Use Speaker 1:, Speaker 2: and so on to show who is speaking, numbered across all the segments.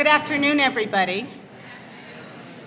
Speaker 1: Good afternoon, everybody.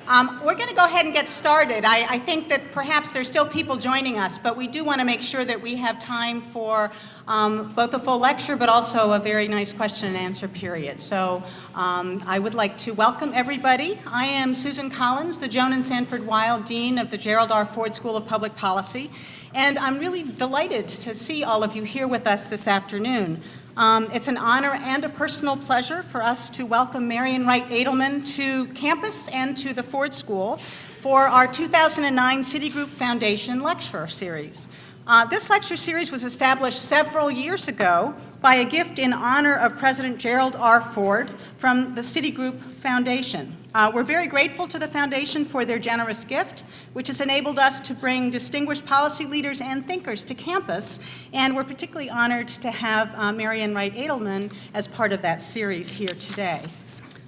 Speaker 1: Um, we're going to go ahead and get started. I, I, think that perhaps there's still people joining us, but we do want to make sure that we have time for um, both a full lecture, but also a very nice question and answer period. So um, I would like to welcome everybody. I am Susan Collins, the Joan and Sanford Weill Dean of the Gerald R. Ford School of Public Policy, and I'm really delighted to see all of you here with us this afternoon. Um, it's an honor and a personal pleasure for us to welcome Marian Wright Edelman to campus and to the Ford School for our 2009 Citigroup Foundation Lecture Series. Uh, this lecture series was established several years ago by a gift in honor of President Gerald R. Ford from the Citigroup Foundation. Uh, we're very grateful to the Foundation for their generous gift, which has enabled us to bring distinguished policy leaders and thinkers to campus, and we're particularly honored to have uh, Marian Wright Edelman as part of that series here today.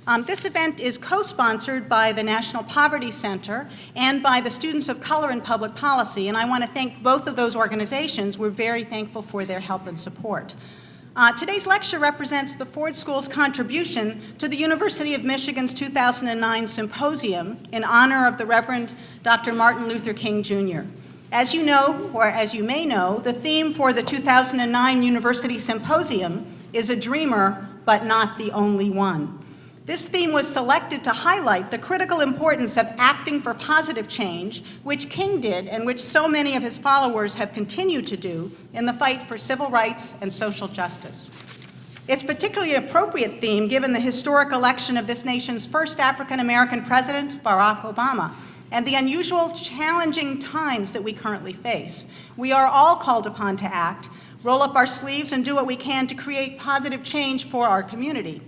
Speaker 1: Um, this event is co-sponsored by the National Poverty Center and by the Students of Color in Public Policy, and I want to thank both of those organizations. We're very thankful for their help and support. Uh, today's lecture represents the Ford School's contribution to the University of Michigan's 2009 symposium in honor of the Reverend Dr. Martin Luther King, Jr. As you know, or as you may know, the theme for the 2009 University Symposium is a dreamer, but not the only one. This theme was selected to highlight the critical importance of acting for positive change, which King did and which so many of his followers have continued to do in the fight for civil rights and social justice. It's particularly appropriate theme given the historic election of this nation's first African-American president, Barack Obama, and the unusual, challenging times that we currently face. We are all called upon to act, roll up our sleeves, and do what we can to create positive change for our community.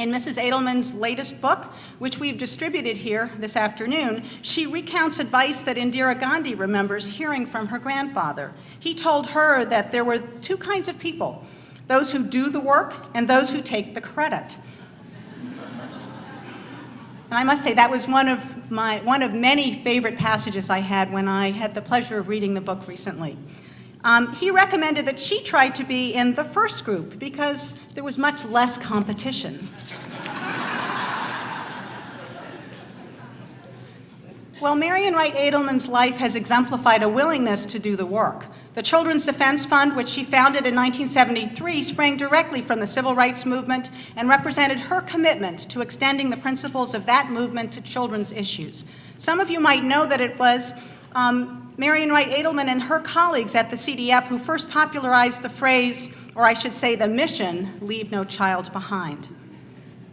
Speaker 1: In Mrs. Edelman's latest book, which we've distributed here this afternoon, she recounts advice that Indira Gandhi remembers hearing from her grandfather. He told her that there were two kinds of people, those who do the work and those who take the credit. And I must say that was one of, my, one of many favorite passages I had when I had the pleasure of reading the book recently. Um, he recommended that she try to be in the first group because there was much less competition. well, Marian Wright Edelman's life has exemplified a willingness to do the work. The Children's Defense Fund, which she founded in 1973, sprang directly from the civil rights movement and represented her commitment to extending the principles of that movement to children's issues. Some of you might know that it was um, Marian Wright Edelman and her colleagues at the CDF who first popularized the phrase, or I should say the mission, leave no child behind.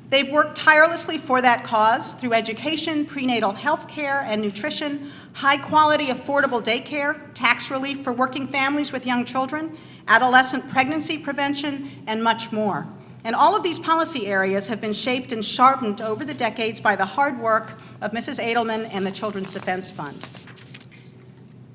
Speaker 1: They've worked tirelessly for that cause through education, prenatal health care and nutrition, high-quality affordable daycare, tax relief for working families with young children, adolescent pregnancy prevention, and much more. And all of these policy areas have been shaped and sharpened over the decades by the hard work of Mrs. Edelman and the Children's Defense Fund.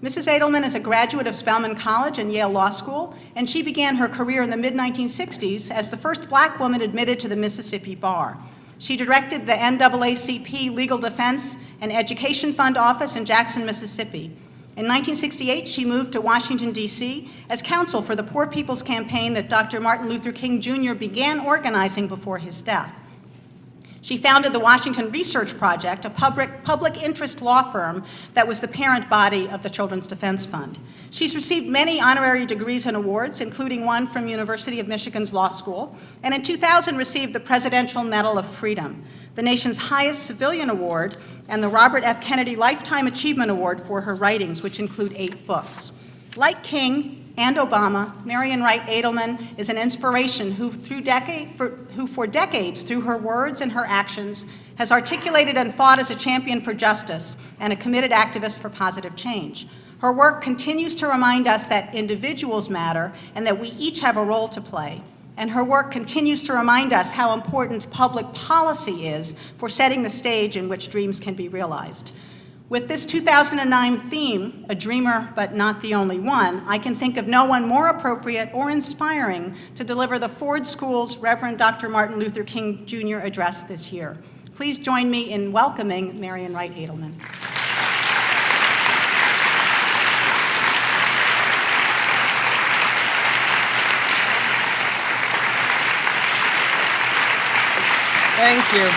Speaker 1: Mrs. Edelman is a graduate of Spelman College and Yale Law School, and she began her career in the mid-1960s as the first black woman admitted to the Mississippi Bar. She directed the NAACP Legal Defense and Education Fund office in Jackson, Mississippi. In 1968, she moved to Washington, D.C. as counsel for the Poor People's Campaign that Dr. Martin Luther King Jr. began organizing before his death. She founded the Washington Research Project, a public, public interest law firm that was the parent body of the Children's Defense Fund. She's received many honorary degrees and awards, including one from University of Michigan's Law School, and in 2000 received the Presidential Medal of Freedom, the nation's highest civilian award, and the Robert F. Kennedy Lifetime Achievement Award for her writings, which include eight books. Like King, and Obama, Marian Wright Edelman is an inspiration who, through decade, for, who for decades, through her words and her actions, has articulated and fought as a champion for justice and a committed activist for positive change. Her work continues to remind us that individuals matter and that we each have a role to play. And her work continues to remind us how important public policy is for setting the stage in which dreams can be realized. With this 2009 theme, A Dreamer But Not the Only One, I can think of no one more appropriate or inspiring to deliver the Ford School's Reverend Dr. Martin Luther King Jr. address this year. Please join me in welcoming Marian Wright Edelman.
Speaker 2: Thank you.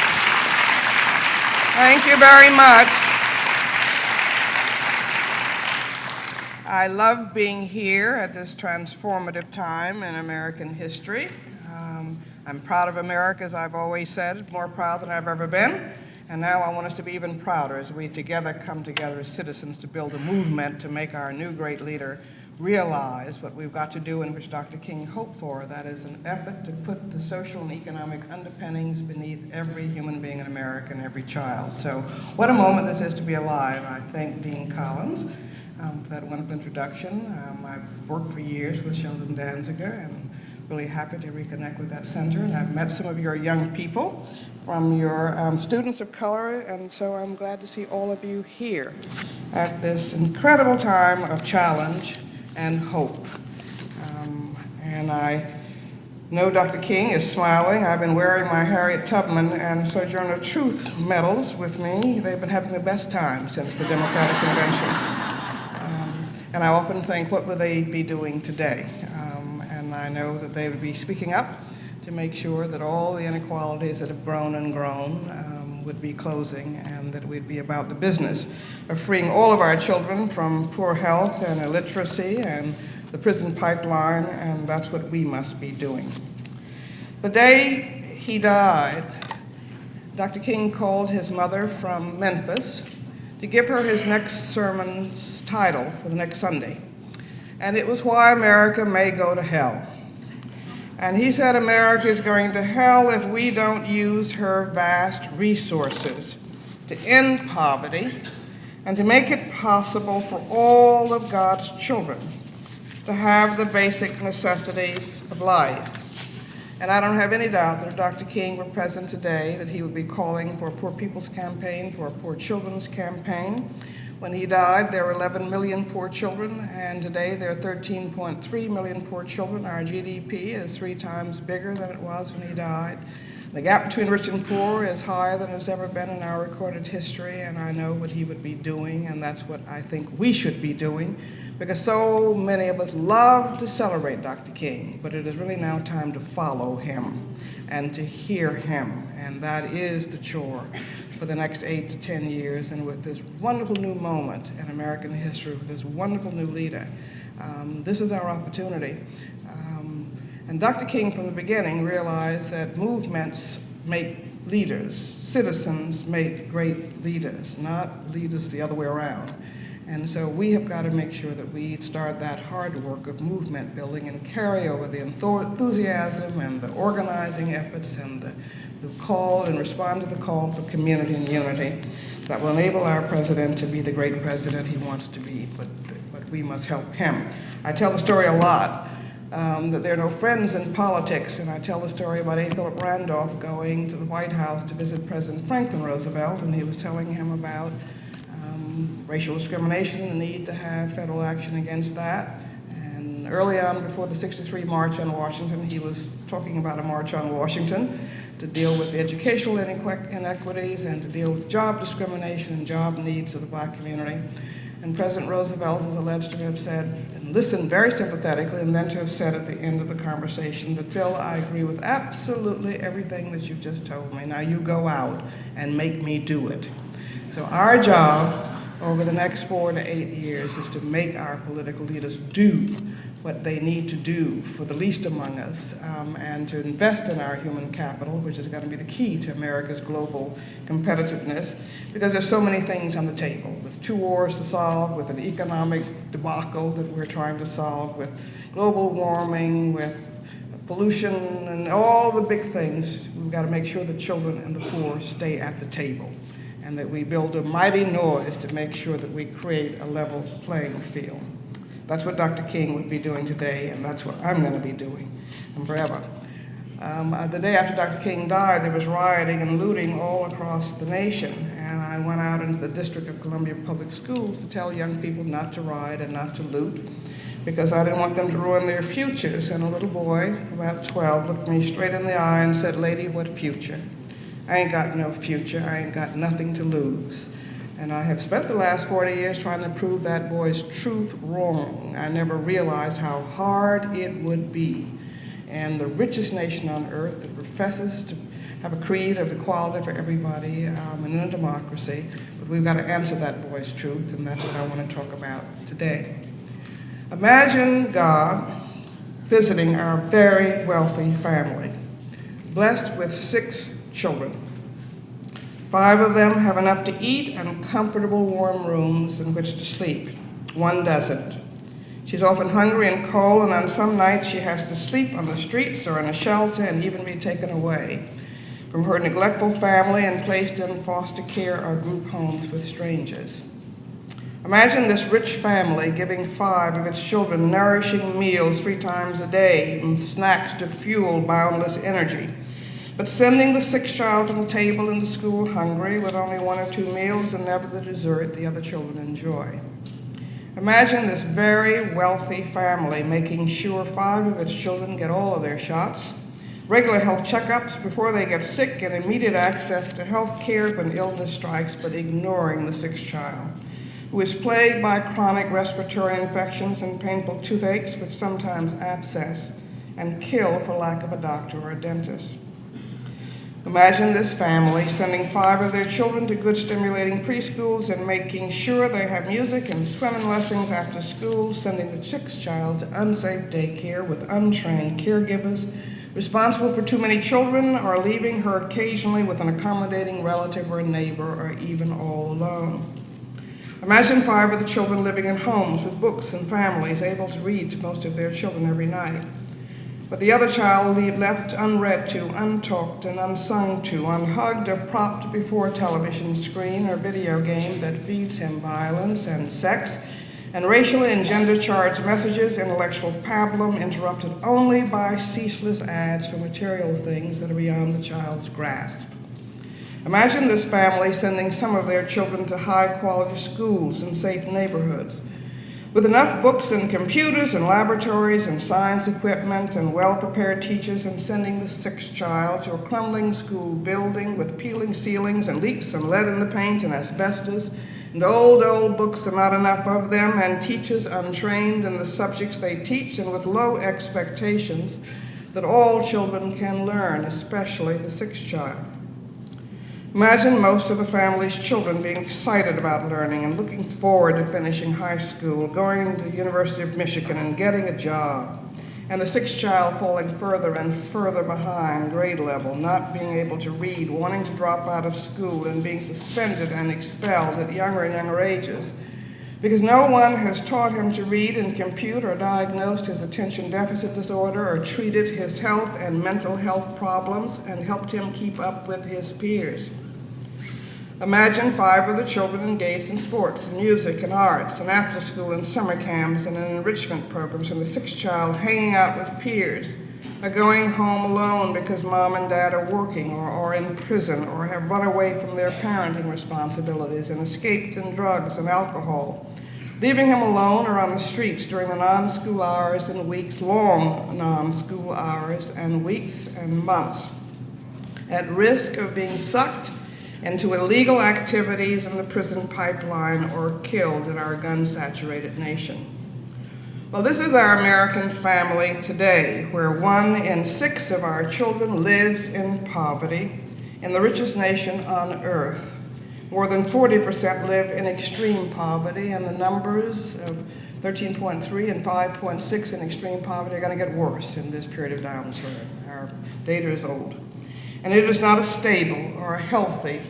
Speaker 2: Thank you very much. I love being here at this transformative time in American history. Um, I'm proud of America, as I've always said, more proud than I've ever been. And now I want us to be even prouder as we together come together as citizens to build a movement to make our new great leader realize what we've got to do and which Dr. King hoped for, that is an effort to put the social and economic underpinnings beneath every human being in America and every child. So what a moment this is to be alive. I thank Dean Collins um, for that wonderful introduction. Um, I've worked for years with Sheldon Danziger and really happy to reconnect with that center. And I've met some of your young people from your um, students of color, and so I'm glad to see all of you here at this incredible time of challenge and hope. Um, and I know Dr. King is smiling. I've been wearing my Harriet Tubman and Sojourner Truth medals with me. They've been having the best time since the Democratic Convention. And I often think, what would they be doing today? Um, and I know that they would be speaking up to make sure that all the inequalities that have grown and grown um, would be closing and that we'd be about the business of freeing all of our children from poor health and illiteracy and the prison pipeline, and that's what we must be doing. The day he died, Dr. King called his mother from Memphis to give her his next sermon's title for the next Sunday. And it was Why America May Go to Hell. And he said America is going to hell if we don't use her vast resources to end poverty and to make it possible for all of God's children to have the basic necessities of life. And I don't have any doubt that if Dr. King were present today, that he would be calling for a Poor People's Campaign, for a Poor Children's Campaign. When he died, there were 11 million poor children, and today there are 13.3 million poor children. Our GDP is three times bigger than it was when he died. The gap between rich and poor is higher than it's ever been in our recorded history, and I know what he would be doing, and that's what I think we should be doing, because so many of us love to celebrate Dr. King, but it is really now time to follow him and to hear him, and that is the chore for the next eight to 10 years, and with this wonderful new moment in American history, with this wonderful new leader, um, this is our opportunity. And Dr. King from the beginning realized that movements make leaders. Citizens make great leaders, not leaders the other way around. And so we have got to make sure that we start that hard work of movement building and carry over the enthusiasm and the organizing efforts and the, the call and respond to the call for community and unity that will enable our president to be the great president he wants to be, but, but we must help him. I tell the story a lot um, that there are no friends in politics. And I tell the story about A. Philip Randolph going to the White House to visit President Franklin Roosevelt, and he was telling him about um, racial discrimination the need to have federal action against that. And early on, before the 63 March on Washington, he was talking about a march on Washington to deal with the educational inequities and to deal with job discrimination and job needs of the black community. And President Roosevelt is alleged to have said, and listened very sympathetically, and then to have said at the end of the conversation that, Phil, I agree with absolutely everything that you just told me. Now you go out and make me do it. So our job over the next four to eight years is to make our political leaders do what they need to do for the least among us um, and to invest in our human capital, which is going to be the key to America's global competitiveness, because there's so many things on the table, with two wars to solve, with an economic debacle that we're trying to solve, with global warming, with pollution, and all the big things. We've got to make sure the children and the poor stay at the table and that we build a mighty noise to make sure that we create a level playing field. That's what Dr. King would be doing today, and that's what I'm going to be doing and forever. Um, uh, the day after Dr. King died, there was rioting and looting all across the nation, and I went out into the District of Columbia Public Schools to tell young people not to riot and not to loot, because I didn't want them to ruin their futures. And a little boy, about 12, looked me straight in the eye and said, lady, what future? I ain't got no future, I ain't got nothing to lose. And I have spent the last 40 years trying to prove that boy's truth wrong. I never realized how hard it would be. And the richest nation on earth that professes to have a creed of equality for everybody um, and in a democracy, but we've got to answer that boy's truth, and that's what I want to talk about today. Imagine God visiting our very wealthy family, blessed with six children. Five of them have enough to eat and comfortable warm rooms in which to sleep. One doesn't. She's often hungry and cold, and on some nights she has to sleep on the streets or in a shelter and even be taken away from her neglectful family and placed in foster care or group homes with strangers. Imagine this rich family giving five of its children nourishing meals three times a day and snacks to fuel boundless energy, but sending the sixth child to the table in the school hungry with only one or two meals and never the dessert the other children enjoy. Imagine this very wealthy family making sure five of its children get all of their shots, regular health checkups before they get sick, and immediate access to health care when illness strikes, but ignoring the sixth child, who is plagued by chronic respiratory infections and painful toothaches, which sometimes abscess and kill for lack of a doctor or a dentist. Imagine this family sending five of their children to good stimulating preschools and making sure they have music and swimming lessons after school, sending the sixth child to unsafe daycare with untrained caregivers responsible for too many children or leaving her occasionally with an accommodating relative or neighbor or even all alone. Imagine five of the children living in homes with books and families able to read to most of their children every night. But the other child left unread to, untalked and unsung to, unhugged or propped before a television screen or video game that feeds him violence and sex and racially and gender charged messages, intellectual pablum interrupted only by ceaseless ads for material things that are beyond the child's grasp. Imagine this family sending some of their children to high quality schools in safe neighborhoods with enough books and computers and laboratories and science equipment and well-prepared teachers and sending the sixth child to a crumbling school building with peeling ceilings and leaks and lead in the paint and asbestos and old, old books and not enough of them and teachers untrained in the subjects they teach and with low expectations that all children can learn, especially the sixth child. Imagine most of the family's children being excited about learning and looking forward to finishing high school, going to the University of Michigan and getting a job. And the sixth child falling further and further behind grade level, not being able to read, wanting to drop out of school and being suspended and expelled at younger and younger ages. Because no one has taught him to read and compute or diagnosed his attention deficit disorder or treated his health and mental health problems and helped him keep up with his peers. Imagine five of the children engaged in sports and music and arts and after school and summer camps and enrichment programs and the sixth child hanging out with peers. Or going home alone because mom and dad are working or, are in prison or have run away from their parenting responsibilities and escaped in drugs and alcohol, leaving him alone or on the streets during the non-school hours and weeks, long non-school hours and weeks and months, at risk of being sucked into illegal activities in the prison pipeline or killed in our gun-saturated nation. Well, this is our American family today, where one in six of our children lives in poverty in the richest nation on earth. More than 40% live in extreme poverty, and the numbers of 13.3 and 5.6 in extreme poverty are going to get worse in this period of downturn. Our data is old. And it is not a stable or a healthy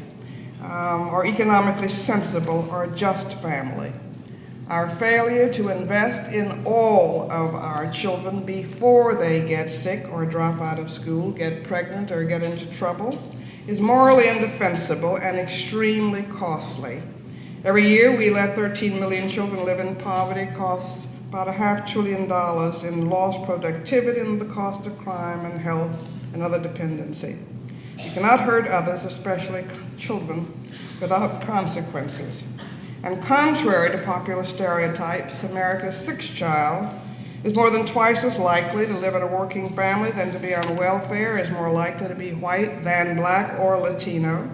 Speaker 2: um, or economically sensible or just family. Our failure to invest in all of our children before they get sick or drop out of school, get pregnant, or get into trouble is morally indefensible and extremely costly. Every year, we let 13 million children live in poverty, costs about a half trillion dollars in lost productivity and the cost of crime and health and other dependency. You cannot hurt others, especially children, without consequences. And contrary to popular stereotypes, America's sixth child is more than twice as likely to live in a working family than to be on welfare, is more likely to be white than black or Latino,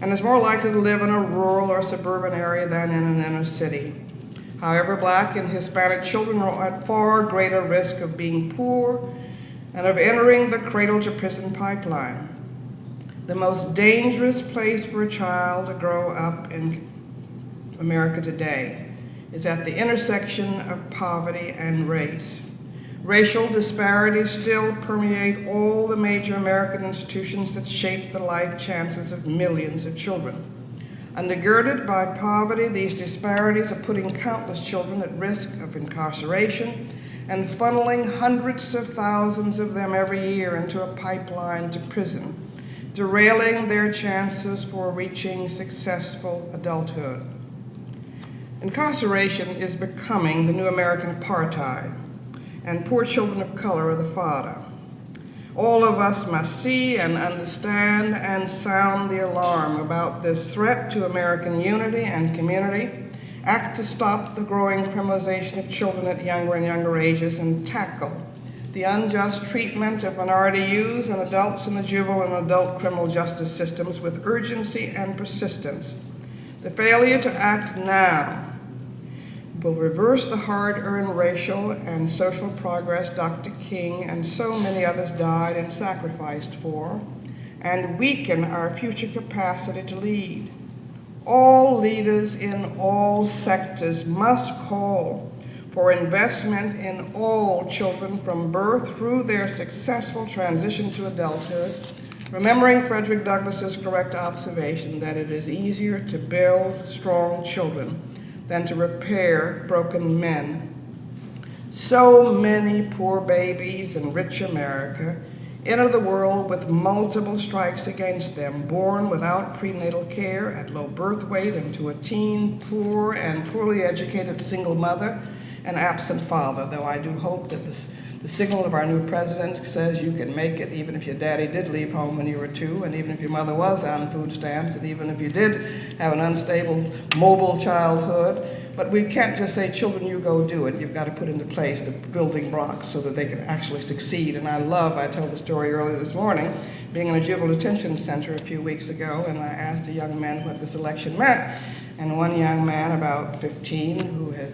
Speaker 2: and is more likely to live in a rural or suburban area than in an inner city. However, black and Hispanic children are at far greater risk of being poor and of entering the cradle to prison pipeline. The most dangerous place for a child to grow up in America today is at the intersection of poverty and race. Racial disparities still permeate all the major American institutions that shape the life chances of millions of children. Undergirded by poverty, these disparities are putting countless children at risk of incarceration and funneling hundreds of thousands of them every year into a pipeline to prison, derailing their chances for reaching successful adulthood. Incarceration is becoming the new American apartheid, and poor children of color are the fodder. All of us must see and understand and sound the alarm about this threat to American unity and community, act to stop the growing criminalization of children at younger and younger ages, and tackle the unjust treatment of minority youths and adults in the juvenile and adult criminal justice systems with urgency and persistence. The failure to act now will reverse the hard-earned racial and social progress Dr. King and so many others died and sacrificed for, and weaken our future capacity to lead. All leaders in all sectors must call for investment in all children from birth through their successful transition to adulthood, remembering Frederick Douglass's correct observation that it is easier to build strong children than to repair broken men. So many poor babies in rich America enter the world with multiple strikes against them, born without prenatal care, at low birth weight, into a teen, poor, and poorly educated single mother and absent father, though I do hope that this the signal of our new president says you can make it even if your daddy did leave home when you were two, and even if your mother was on food stamps, and even if you did have an unstable, mobile childhood. But we can't just say, children, you go do it. You've got to put into place the building blocks so that they can actually succeed. And I love, I told the story earlier this morning, being in a juvenile detention center a few weeks ago, and I asked a young man what this election meant. And one young man, about 15, who had,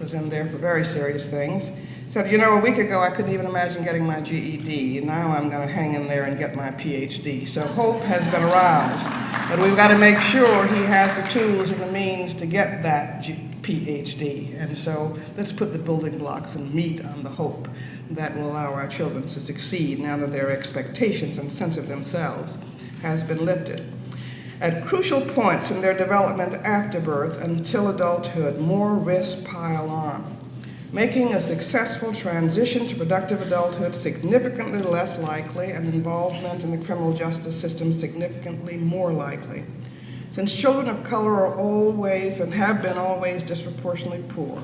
Speaker 2: was in there for very serious things, said, you know, a week ago I couldn't even imagine getting my GED, now I'm going to hang in there and get my PhD. So hope has been aroused, but we've got to make sure he has the tools and the means to get that G PhD. And so let's put the building blocks and meat on the hope that will allow our children to succeed now that their expectations and sense of themselves has been lifted. At crucial points in their development after birth until adulthood, more risks pile on making a successful transition to productive adulthood significantly less likely and involvement in the criminal justice system significantly more likely. Since children of color are always and have been always disproportionately poor,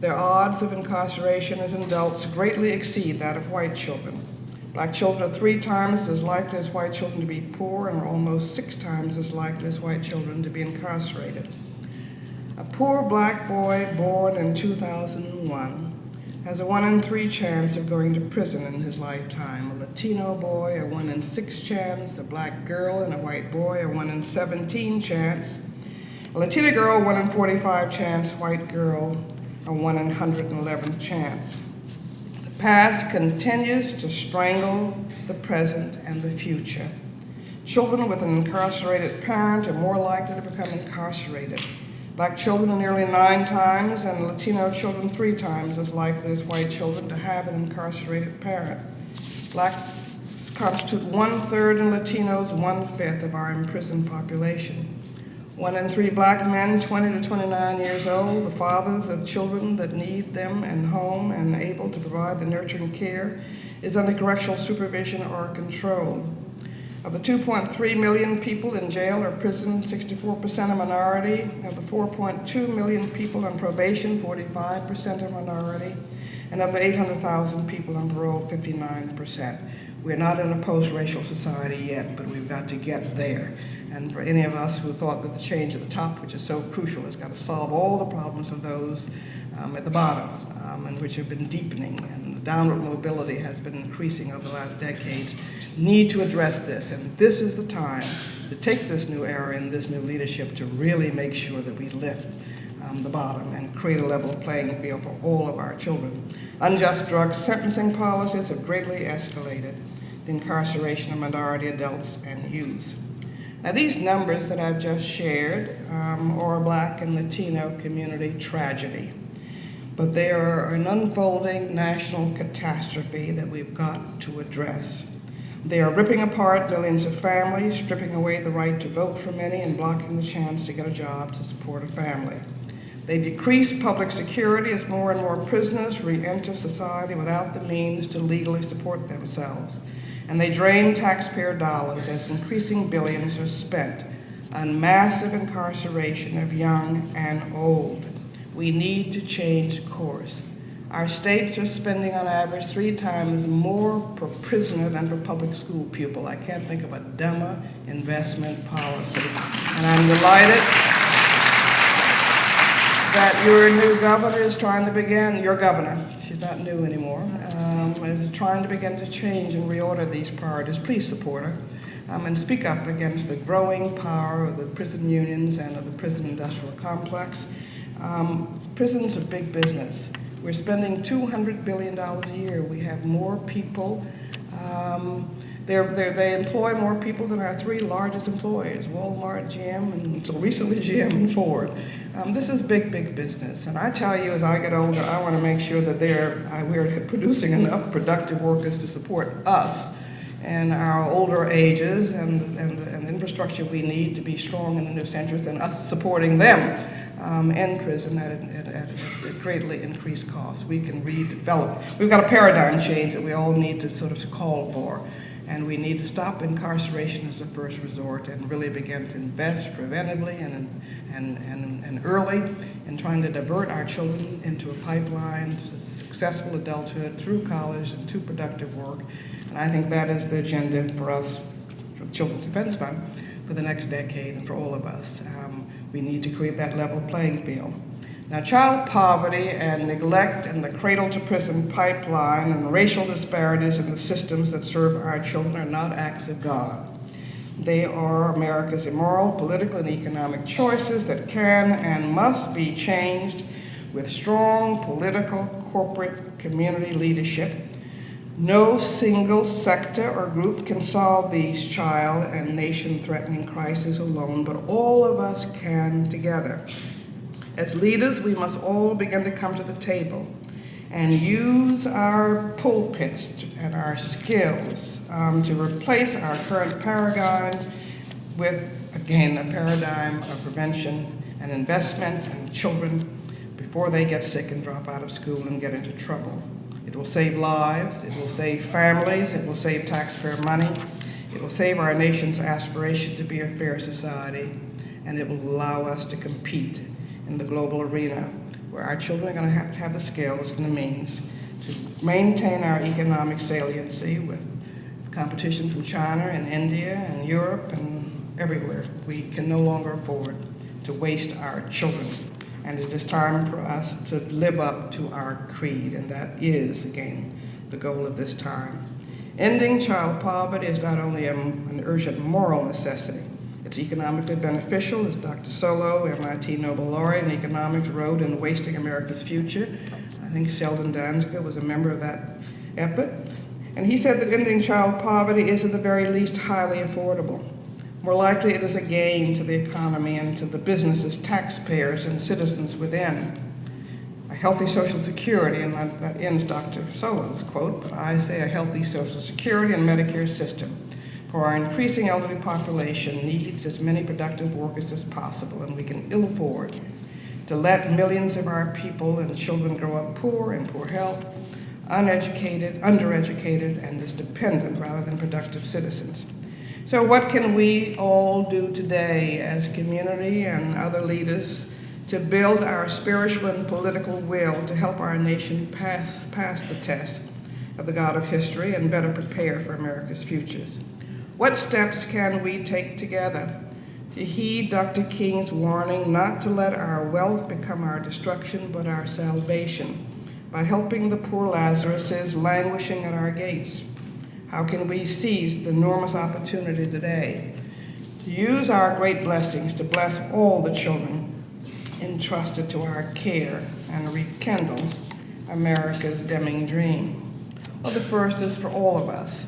Speaker 2: their odds of incarceration as adults greatly exceed that of white children. Black children are three times as likely as white children to be poor and are almost six times as likely as white children to be incarcerated. A poor black boy born in 2001 has a one in three chance of going to prison in his lifetime. A Latino boy, a one in six chance. A black girl and a white boy, a one in 17 chance. A Latina girl, one in 45 chance. White girl, a one in 111 chance. Past continues to strangle the present and the future. Children with an incarcerated parent are more likely to become incarcerated. Black children nearly nine times and Latino children three times as likely as white children to have an incarcerated parent. Blacks constitute one-third and Latinos one-fifth of our imprisoned population. One in three black men 20 to 29 years old, the fathers of children that need them and home and able to provide the nurturing care, is under correctional supervision or control. Of the 2.3 million people in jail or prison, 64% are minority. Of the 4.2 million people on probation, 45% are minority. And of the 800,000 people on parole, 59%. We're not in a post-racial society yet, but we've got to get there. And for any of us who thought that the change at the top, which is so crucial, has got to solve all the problems of those um, at the bottom, um, and which have been deepening, and the downward mobility has been increasing over the last decades, need to address this. And this is the time to take this new era and this new leadership to really make sure that we lift um, the bottom and create a level playing field for all of our children. Unjust drug sentencing policies have greatly escalated. the incarceration of minority adults and youth. Now, these numbers that I've just shared um, are a Black and Latino community tragedy, but they are an unfolding national catastrophe that we've got to address. They are ripping apart millions of families, stripping away the right to vote for many, and blocking the chance to get a job to support a family. They decrease public security as more and more prisoners re-enter society without the means to legally support themselves. And they drain taxpayer dollars as increasing billions are spent on massive incarceration of young and old. We need to change course. Our states are spending on average three times more per prisoner than per public school pupil. I can't think of a dumber investment policy. And I'm delighted that your new governor is trying to begin, your governor, she's not new anymore, um, is trying to begin to change and reorder these priorities. Please support her um, and speak up against the growing power of the prison unions and of the prison industrial complex. Um, prisons are big business. We're spending $200 billion a year. We have more people. Um, they're, they're, they employ more people than our three largest employers, Walmart, GM, and until recently GM and Ford. Um, this is big, big business. And I tell you, as I get older, I want to make sure that they're, uh, we're producing enough productive workers to support us and our older ages and, and, and the infrastructure we need to be strong in the new centuries and us supporting them um, in prison at, at, at, at, greatly increased cost. We can redevelop. We've got a paradigm change that we all need to sort of call for. And we need to stop incarceration as a first resort and really begin to invest preventively and, and, and, and early in trying to divert our children into a pipeline to successful adulthood through college and to productive work. And I think that is the agenda for us, for the Children's Defense Fund, for the next decade and for all of us. Um, we need to create that level playing field. Now, child poverty and neglect and the cradle to prison pipeline and racial disparities in the systems that serve our children are not acts of God. They are America's immoral, political, and economic choices that can and must be changed with strong political, corporate, community leadership. No single sector or group can solve these child and nation-threatening crises alone, but all of us can together. As leaders, we must all begin to come to the table and use our pulpits and our skills um, to replace our current paradigm with, again, a paradigm of prevention and investment in children before they get sick and drop out of school and get into trouble. It will save lives, it will save families, it will save taxpayer money, it will save our nation's aspiration to be a fair society, and it will allow us to compete in the global arena, where our children are going to have to have the skills and the means to maintain our economic saliency with competition from China and India and Europe and everywhere. We can no longer afford to waste our children. And it is time for us to live up to our creed, and that is, again, the goal of this time. Ending child poverty is not only an urgent moral necessity, it's economically beneficial, as Dr. Solow, MIT Nobel laureate in economics, wrote in Wasting America's Future. I think Sheldon Danziger was a member of that effort. And he said that ending child poverty is at the very least highly affordable. More likely it is a gain to the economy and to the businesses, taxpayers, and citizens within. A healthy Social Security, and that, that ends Dr. Solow's quote, but I say a healthy Social Security and Medicare system for our increasing elderly population needs as many productive workers as possible, and we can ill afford to let millions of our people and children grow up poor and poor health, uneducated, undereducated, and as dependent rather than productive citizens. So what can we all do today as community and other leaders to build our spiritual and political will to help our nation pass, pass the test of the God of history and better prepare for America's futures? What steps can we take together to heed Dr. King's warning not to let our wealth become our destruction but our salvation by helping the poor Lazaruses languishing at our gates? How can we seize the enormous opportunity today to use our great blessings to bless all the children entrusted to our care and rekindle America's dimming dream? Well, the first is for all of us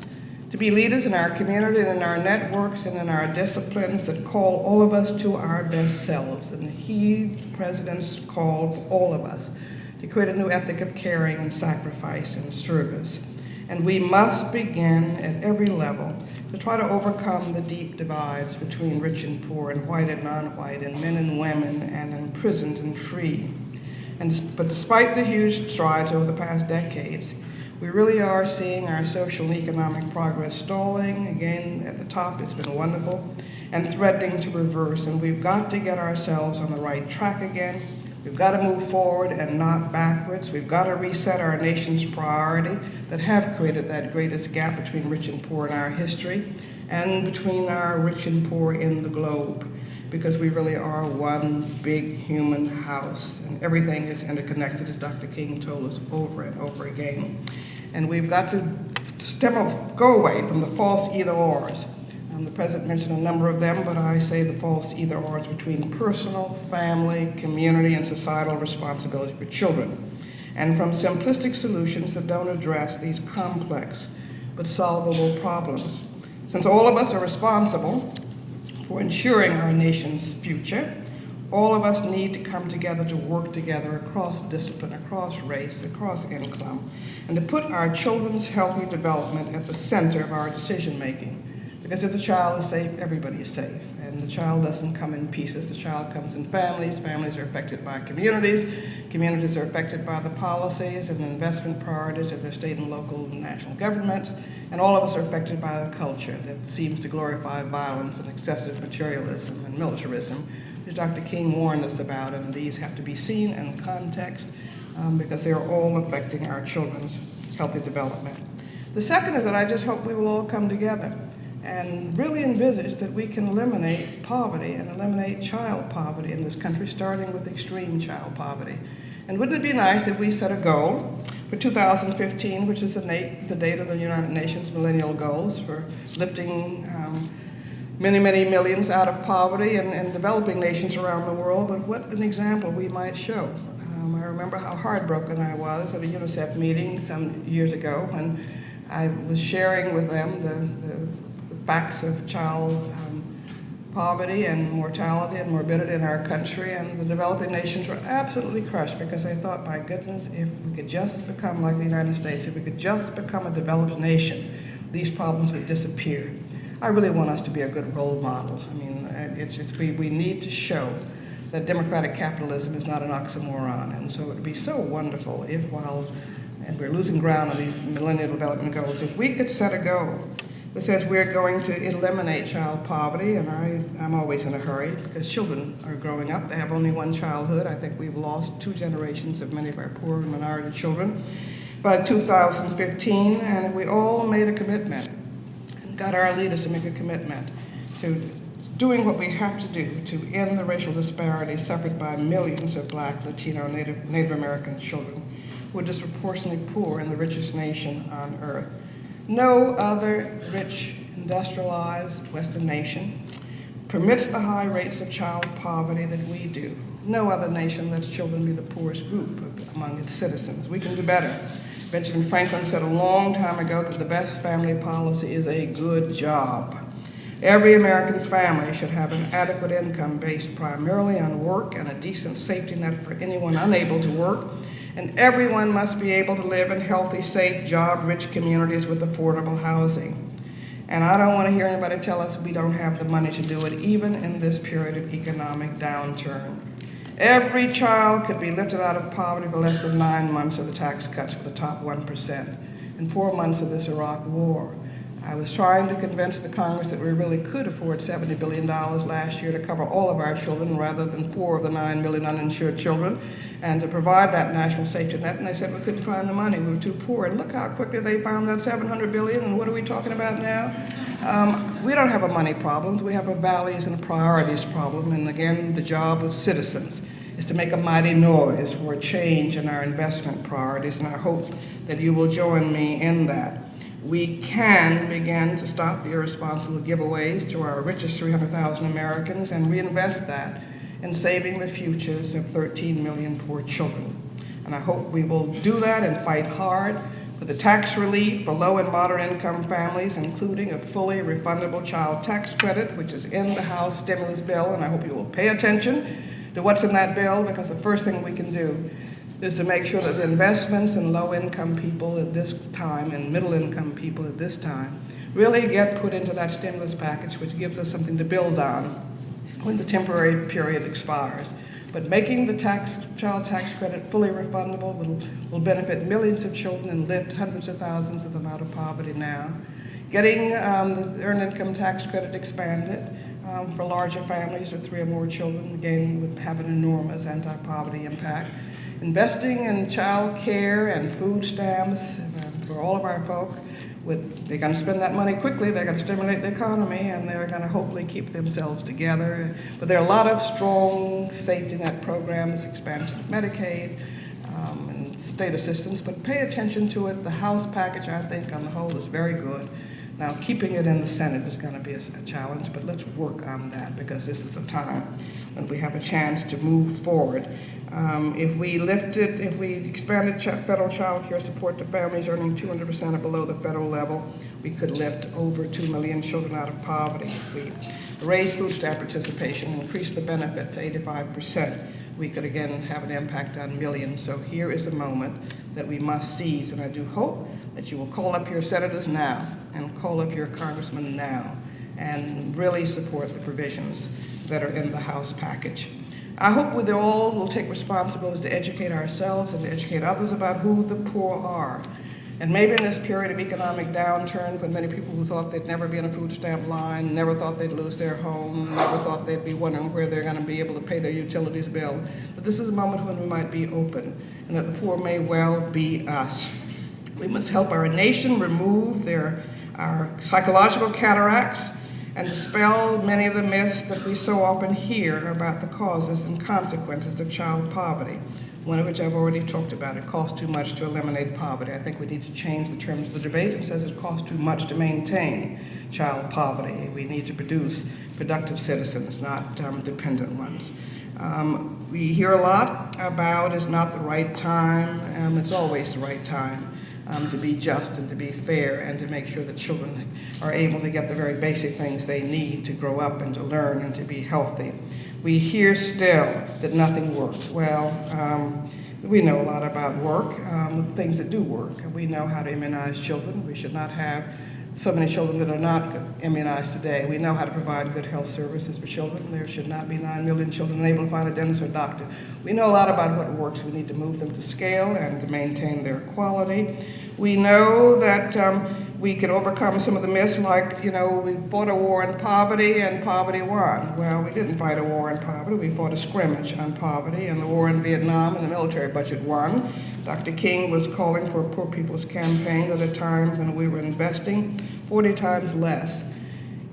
Speaker 2: to be leaders in our community and in our networks and in our disciplines that call all of us to our best selves. And he, the President's called all of us to create a new ethic of caring and sacrifice and service. And we must begin at every level to try to overcome the deep divides between rich and poor and white and non-white and men and women and imprisoned and free. And, but despite the huge strides over the past decades, we really are seeing our social and economic progress stalling. Again, at the top, it's been wonderful, and threatening to reverse. And we've got to get ourselves on the right track again. We've got to move forward and not backwards. We've got to reset our nation's priority that have created that greatest gap between rich and poor in our history and between our rich and poor in the globe because we really are one big human house and everything is interconnected as Dr. King told us over and over again. And we've got to stem off, go away from the false either ors. Um, the president mentioned a number of them, but I say the false either ors between personal, family, community, and societal responsibility for children. And from simplistic solutions that don't address these complex but solvable problems. Since all of us are responsible for ensuring our nation's future, all of us need to come together to work together across discipline, across race, across income, and to put our children's healthy development at the center of our decision making. Because if the child is safe, everybody is safe. And the child doesn't come in pieces. The child comes in families. Families are affected by communities. Communities are affected by the policies and the investment priorities of their state and local and national governments. And all of us are affected by the culture that seems to glorify violence and excessive materialism and militarism Dr. King warned us about, and these have to be seen in context um, because they are all affecting our children's healthy development. The second is that I just hope we will all come together and really envisage that we can eliminate poverty and eliminate child poverty in this country, starting with extreme child poverty. And wouldn't it be nice if we set a goal for 2015, which is the, the date of the United Nations Millennial Goals for lifting um, many, many millions out of poverty in developing nations around the world, but what an example we might show. Um, I remember how heartbroken I was at a UNICEF meeting some years ago when I was sharing with them the, the, the facts of child um, poverty and mortality and morbidity in our country, and the developing nations were absolutely crushed because they thought, my goodness, if we could just become like the United States, if we could just become a developed nation, these problems would disappear. I really want us to be a good role model. I mean, uh, it's just, we, we need to show that democratic capitalism is not an oxymoron. And so it would be so wonderful if while, and we're losing ground on these Millennium Development Goals, if we could set a goal that says we're going to eliminate child poverty, and I, I'm always in a hurry because children are growing up. They have only one childhood. I think we've lost two generations of many of our poor and minority children by 2015, and if we all made a commitment got our leaders to make a commitment to doing what we have to do to end the racial disparity suffered by millions of black, Latino, Native, Native American children who are disproportionately poor in the richest nation on earth. No other rich, industrialized Western nation permits the high rates of child poverty that we do. No other nation lets children be the poorest group among its citizens. We can do better. Benjamin Franklin said a long time ago that the best family policy is a good job. Every American family should have an adequate income based primarily on work and a decent safety net for anyone unable to work. And everyone must be able to live in healthy, safe, job-rich communities with affordable housing. And I don't want to hear anybody tell us we don't have the money to do it, even in this period of economic downturn. Every child could be lifted out of poverty for less than nine months of the tax cuts for the top 1% and four months of this Iraq war. I was trying to convince the Congress that we really could afford $70 billion last year to cover all of our children rather than four of the nine million uninsured children and to provide that national safety net. And they said we couldn't find the money, we were too poor. And look how quickly they found that 700 billion and what are we talking about now? Um, we don't have a money problem, we have a values and a priorities problem. And again, the job of citizens is to make a mighty noise for a change in our investment priorities. And I hope that you will join me in that we can begin to stop the irresponsible giveaways to our richest 300,000 Americans and reinvest that in saving the futures of 13 million poor children. And I hope we will do that and fight hard for the tax relief for low and moderate income families, including a fully refundable child tax credit, which is in the House stimulus bill, and I hope you will pay attention to what's in that bill, because the first thing we can do is to make sure that the investments in low-income people at this time and middle-income people at this time really get put into that stimulus package, which gives us something to build on when the temporary period expires. But making the tax, child tax credit fully refundable will, will benefit millions of children and lift hundreds of thousands of them out of poverty now. Getting um, the earned income tax credit expanded um, for larger families with three or more children, again, would have an enormous anti-poverty impact. Investing in child care and food stamps uh, for all of our folk with, they're going to spend that money quickly, they're going to stimulate the economy, and they're going to hopefully keep themselves together. But there are a lot of strong safety net programs, expansion of Medicaid, um, and state assistance, but pay attention to it. The House package, I think, on the whole, is very good. Now, keeping it in the Senate is going to be a, a challenge, but let's work on that because this is a time when we have a chance to move forward. Um, if we lifted, if we expanded ch federal child care support to families earning 200% or below the federal level, we could lift over 2 million children out of poverty. If we raise food stamp participation, increase the benefit to 85%, we could again have an impact on millions. So here is a moment that we must seize, and I do hope that you will call up your senators now and call up your congressmen now and really support the provisions that are in the House package. I hope we all will take responsibility to educate ourselves and to educate others about who the poor are. And maybe in this period of economic downturn, when many people who thought they'd never be in a food stamp line, never thought they'd lose their home, never thought they'd be wondering where they're going to be able to pay their utilities bill, this is a moment when we might be open and that the poor may well be us. We must help our nation remove their, our psychological cataracts and dispel many of the myths that we so often hear about the causes and consequences of child poverty, one of which I've already talked about. It costs too much to eliminate poverty. I think we need to change the terms of the debate. It says it costs too much to maintain child poverty. We need to produce productive citizens, not um, dependent ones. Um, we hear a lot about it's not the right time. Um, it's always the right time um, to be just and to be fair and to make sure that children are able to get the very basic things they need to grow up and to learn and to be healthy. We hear still that nothing works. Well, um, we know a lot about work, um, things that do work. We know how to immunize children. We should not have so many children that are not immunized today. We know how to provide good health services for children. There should not be 9 million children unable to find a dentist or doctor. We know a lot about what works. We need to move them to scale and to maintain their quality. We know that um, we could overcome some of the myths like, you know, we fought a war on poverty and poverty won. Well, we didn't fight a war on poverty. We fought a scrimmage on poverty and the war in Vietnam and the military budget won. Dr. King was calling for a Poor People's Campaign at a time when we were investing 40 times less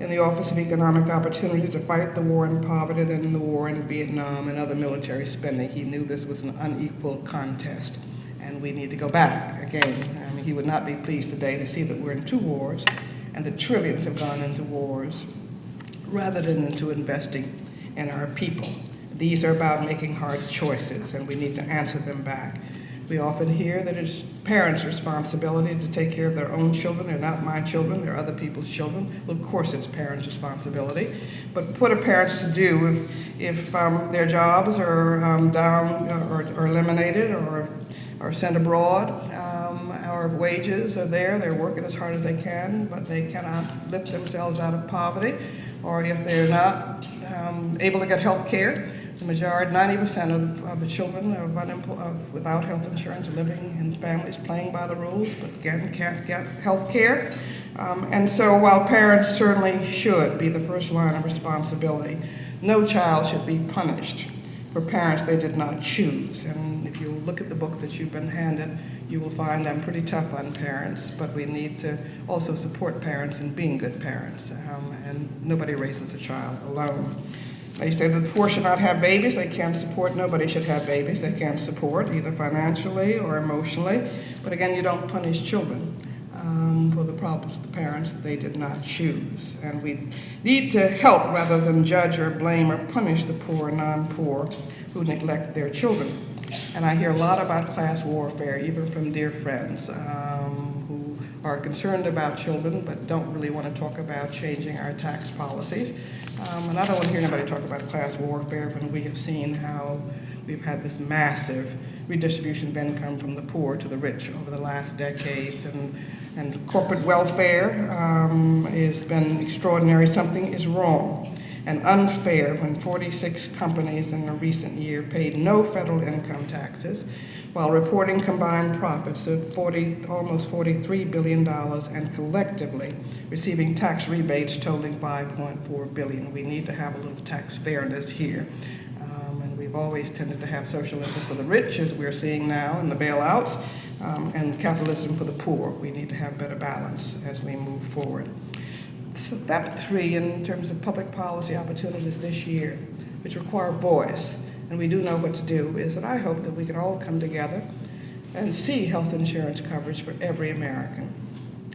Speaker 2: in the Office of Economic Opportunity to fight the war on poverty than in the war in Vietnam and other military spending. He knew this was an unequal contest and we need to go back again. He would not be pleased today to see that we're in two wars and the trillions have gone into wars rather than into investing in our people. These are about making hard choices and we need to answer them back. We often hear that it's parents' responsibility to take care of their own children. They're not my children, they're other people's children. Well, of course it's parents' responsibility. But what are parents to do if, if um, their jobs are um, down or, or eliminated or are sent abroad. Our wages are there, they're working as hard as they can, but they cannot lift themselves out of poverty. Or if they're not um, able to get health care, the majority, 90% of, of, the children of of, without health insurance living in families playing by the rules, but again, can't get health care. Um, and so while parents certainly should be the first line of responsibility, no child should be punished for parents they did not choose. And if you look at the book that you've been handed, you will find I'm pretty tough on parents, but we need to also support parents in being good parents. Um, and nobody raises a child alone. They say that the poor should not have babies. They can't support. Nobody should have babies. They can't support either financially or emotionally. But again, you don't punish children um, for the problems of the parents they did not choose. And we need to help rather than judge or blame or punish the poor, and non-poor who neglect their children. And I hear a lot about class warfare, even from dear friends um, who are concerned about children but don't really want to talk about changing our tax policies. Um, and I don't want to hear anybody talk about class warfare when we have seen how we've had this massive redistribution of income from the poor to the rich over the last decades. And, and corporate welfare um, has been extraordinary. Something is wrong and unfair when 46 companies in a recent year paid no federal income taxes while reporting combined profits of 40, almost $43 billion and collectively receiving tax rebates totaling 5.4 billion. We need to have a little tax fairness here. Um, and we've always tended to have socialism for the rich, as we're seeing now in the bailouts, um, and capitalism for the poor. We need to have better balance as we move forward. So Step three in terms of public policy opportunities this year, which require voice, and we do know what to do, is that I hope that we can all come together and see health insurance coverage for every American.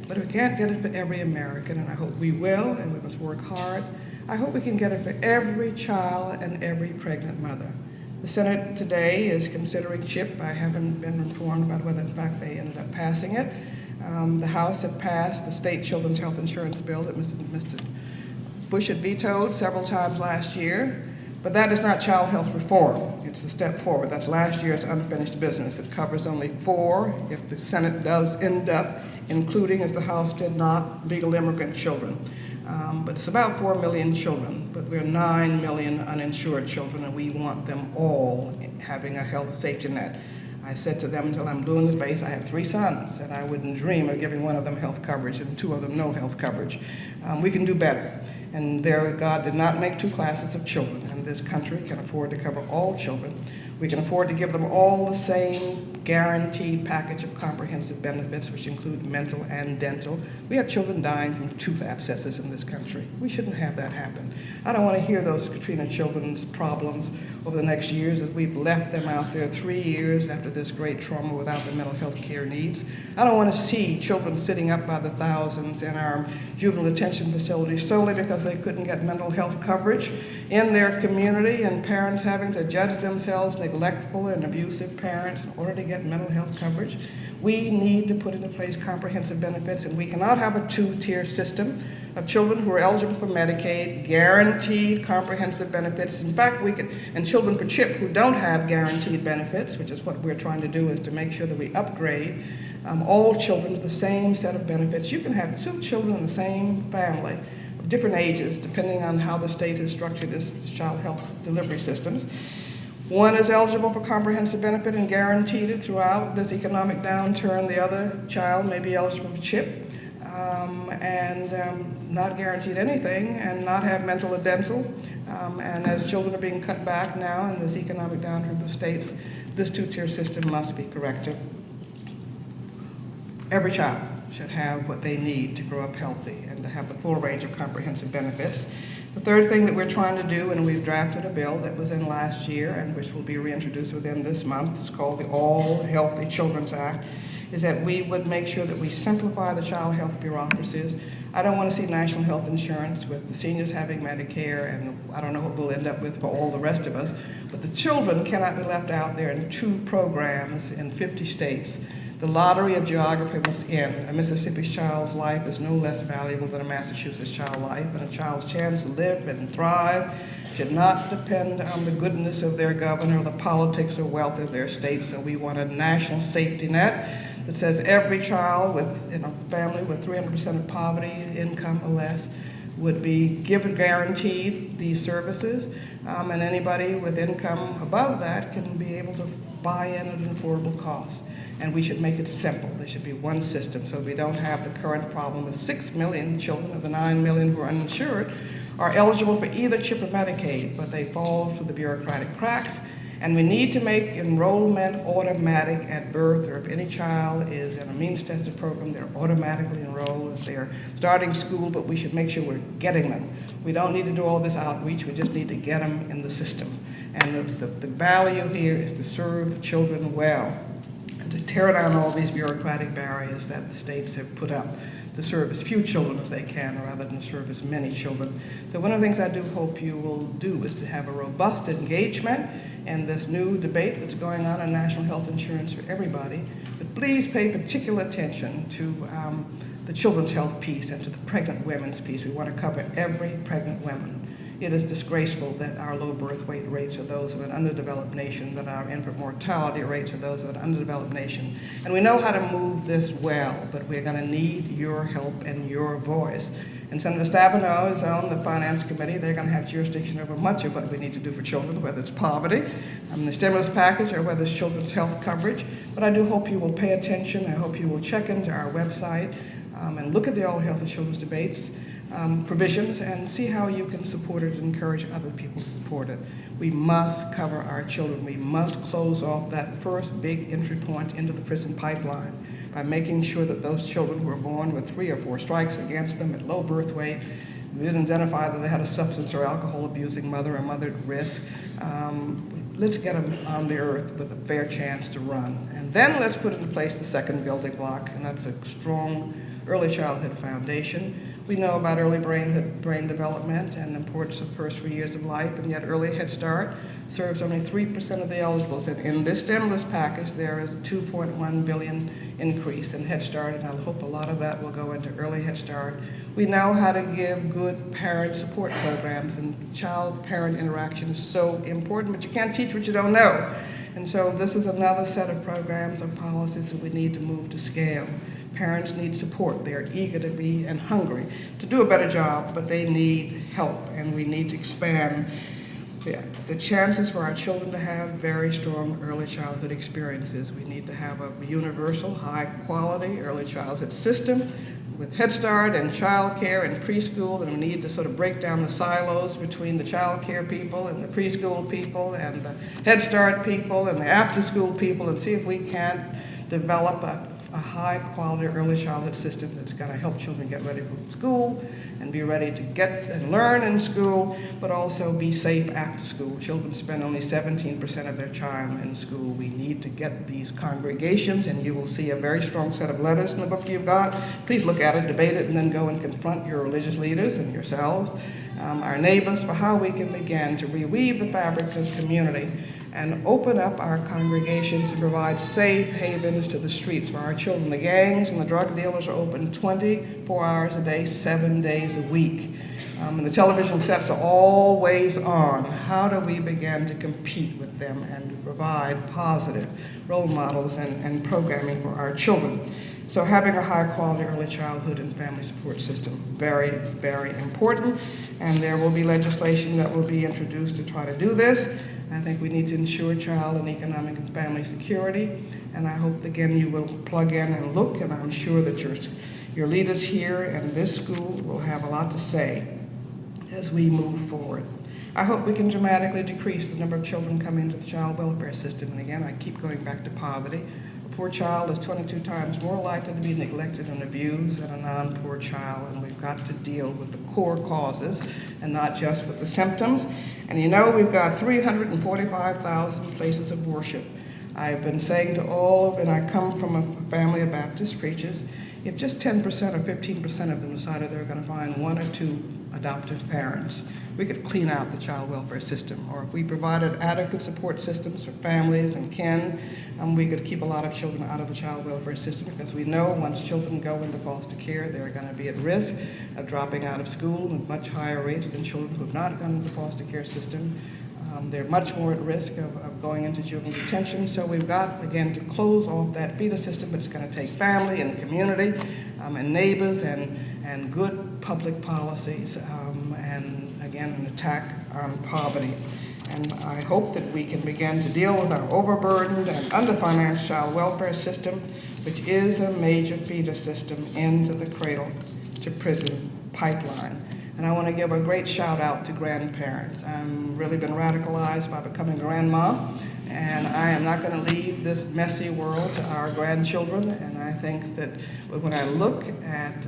Speaker 2: But if we can't get it for every American, and I hope we will, and we must work hard, I hope we can get it for every child and every pregnant mother. The Senate today is considering CHIP. I haven't been informed about whether, in fact, they ended up passing it. Um, the House had passed the state children's health insurance bill that Mr. Mr. Bush had vetoed several times last year. But that is not child health reform. It's a step forward. That's last year's unfinished business. It covers only four, if the Senate does end up including, as the House did not, legal immigrant children. Um, but it's about 4 million children, but we're 9 million uninsured children, and we want them all having a health safety net. I said to them until I'm blue in the face, I have three sons, and I wouldn't dream of giving one of them health coverage and two of them no health coverage. Um, we can do better. And there, God did not make two classes of children, and this country can afford to cover all children. We can afford to give them all the same guaranteed package of comprehensive benefits, which include mental and dental. We have children dying from tooth abscesses in this country. We shouldn't have that happen. I don't want to hear those Katrina children's problems over the next years as we've left them out there three years after this great trauma without the mental health care needs. I don't want to see children sitting up by the thousands in our juvenile detention facilities solely because they couldn't get mental health coverage in their community and parents having to judge themselves neglectful and abusive parents in order to get mental health coverage. We need to put into place comprehensive benefits, and we cannot have a two-tier system of children who are eligible for Medicaid, guaranteed comprehensive benefits. In fact, we could, and children for CHIP who don't have guaranteed benefits, which is what we're trying to do, is to make sure that we upgrade um, all children to the same set of benefits. You can have two children in the same family of different ages, depending on how the state has structured its child health delivery systems. One is eligible for comprehensive benefit and guaranteed it throughout this economic downturn. The other child may be eligible for CHIP um, and um, not guaranteed anything and not have mental or dental. Um, and as children are being cut back now in this economic downturn of the states, this two-tier system must be corrected. Every child should have what they need to grow up healthy and to have the full range of comprehensive benefits. The third thing that we're trying to do, and we've drafted a bill that was in last year and which will be reintroduced within this month, is called the All Healthy Children's Act, is that we would make sure that we simplify the child health bureaucracies. I don't want to see national health insurance with the seniors having Medicare, and I don't know what we'll end up with for all the rest of us, but the children cannot be left out there in two programs in 50 states the lottery of geography must end. A Mississippi child's life is no less valuable than a Massachusetts child's life, and a child's chance to live and thrive should not depend on the goodness of their governor the politics or wealth of their state. So we want a national safety net that says every child with in a family with 300% of poverty income or less would be given guaranteed these services, um, and anybody with income above that can be able to buy in at an affordable cost and we should make it simple. There should be one system so we don't have the current problem of 6 million children of the 9 million who are uninsured are eligible for either CHIP or Medicaid, but they fall through the bureaucratic cracks. And we need to make enrollment automatic at birth, or if any child is in a means-tested program, they're automatically enrolled if they're starting school, but we should make sure we're getting them. We don't need to do all this outreach, we just need to get them in the system. And the, the, the value here is to serve children well and to tear down all these bureaucratic barriers that the states have put up. to serve as few children as they can rather than serve as many children. So one of the things I do hope you will do is to have a robust engagement in this new debate that's going on on national health insurance for everybody. But please pay particular attention to um, the children's health piece and to the pregnant women's piece. We want to cover every pregnant woman. It is disgraceful that our low birth weight rates are those of an underdeveloped nation, that our infant mortality rates are those of an underdeveloped nation. And we know how to move this well, but we're going to need your help and your voice. And Senator Stabenow is on the Finance Committee. They're going to have jurisdiction over much of what we need to do for children, whether it's poverty, um, the stimulus package, or whether it's children's health coverage. But I do hope you will pay attention. I hope you will check into our website um, and look at the All Health and Children's debates um, provisions and see how you can support it and encourage other people to support it. We must cover our children. We must close off that first big entry point into the prison pipeline by making sure that those children who are born with three or four strikes against them at low birth weight, we didn't identify that they had a substance or alcohol abusing mother or mother at risk. Um, let's get them on the earth with a fair chance to run. And then let's put into place the second building block, and that's a strong early childhood foundation. We know about early brain, brain development and the importance of the first three years of life, and yet early Head Start serves only 3% of the eligibles. And in this stimulus package, there is a 2.1 billion increase in Head Start, and I hope a lot of that will go into early Head Start. We know how to give good parent support programs, and child-parent interaction is so important, but you can't teach what you don't know. And so this is another set of programs and policies that we need to move to scale. Parents need support. They're eager to be and hungry to do a better job, but they need help, and we need to expand the, chances for our children to have very strong early childhood experiences. We need to have a universal, high-quality early childhood system with Head Start and child care and preschool, and we need to sort of break down the silos between the child care people and the preschool people and the Head Start people and the after-school people and see if we can't develop a a high quality early childhood system that's going to help children get ready for school and be ready to get and learn in school, but also be safe after school. Children spend only 17% of their time in school. We need to get these congregations, and you will see a very strong set of letters in the book you've got. Please look at it, debate it, and then go and confront your religious leaders and yourselves, um, our neighbors, for how we can begin to reweave the fabric of community and open up our congregations and provide safe havens to the streets for our children. The gangs and the drug dealers are open 24 hours a day, seven days a week. Um, and the television sets are always on. How do we begin to compete with them and provide positive role models and, and programming for our children? So having a high quality early childhood and family support system, very, very important. And there will be legislation that will be introduced to try to do this. I think we need to ensure child and economic and family security. And I hope, again, you will plug in and look, and I'm sure that your, your leaders here and this school will have a lot to say as we move forward. I hope we can dramatically decrease the number of children coming into the child welfare system. And again, I keep going back to poverty. A poor child is 22 times more likely to be neglected and abused than a non-poor child, and we've got to deal with the core causes and not just with the symptoms. And you know, we've got 345,000 places of worship. I've been saying to all of, and I come from a family of Baptist preachers, if just 10% or 15% of them decided they were going to find one or two adoptive parents, we could clean out the child welfare system. Or if we provided adequate support systems for families and kin, um, we could keep a lot of children out of the child welfare system because we know once children go into foster care, they're going to be at risk of dropping out of school at much higher rates than children who have not gone into the foster care system. Um, they're much more at risk of, of, going into juvenile detention. So we've got, again, to close off that feeder system, but it's going to take family and community um, and neighbors and, and good public policies um, and again, an attack on poverty. And I hope that we can begin to deal with our overburdened and underfinanced child welfare system, which is a major feeder system into the cradle to prison pipeline. And I want to give a great shout out to grandparents. I've really been radicalized by becoming grandma, and I am not going to leave this messy world to our grandchildren. And I think that when I look at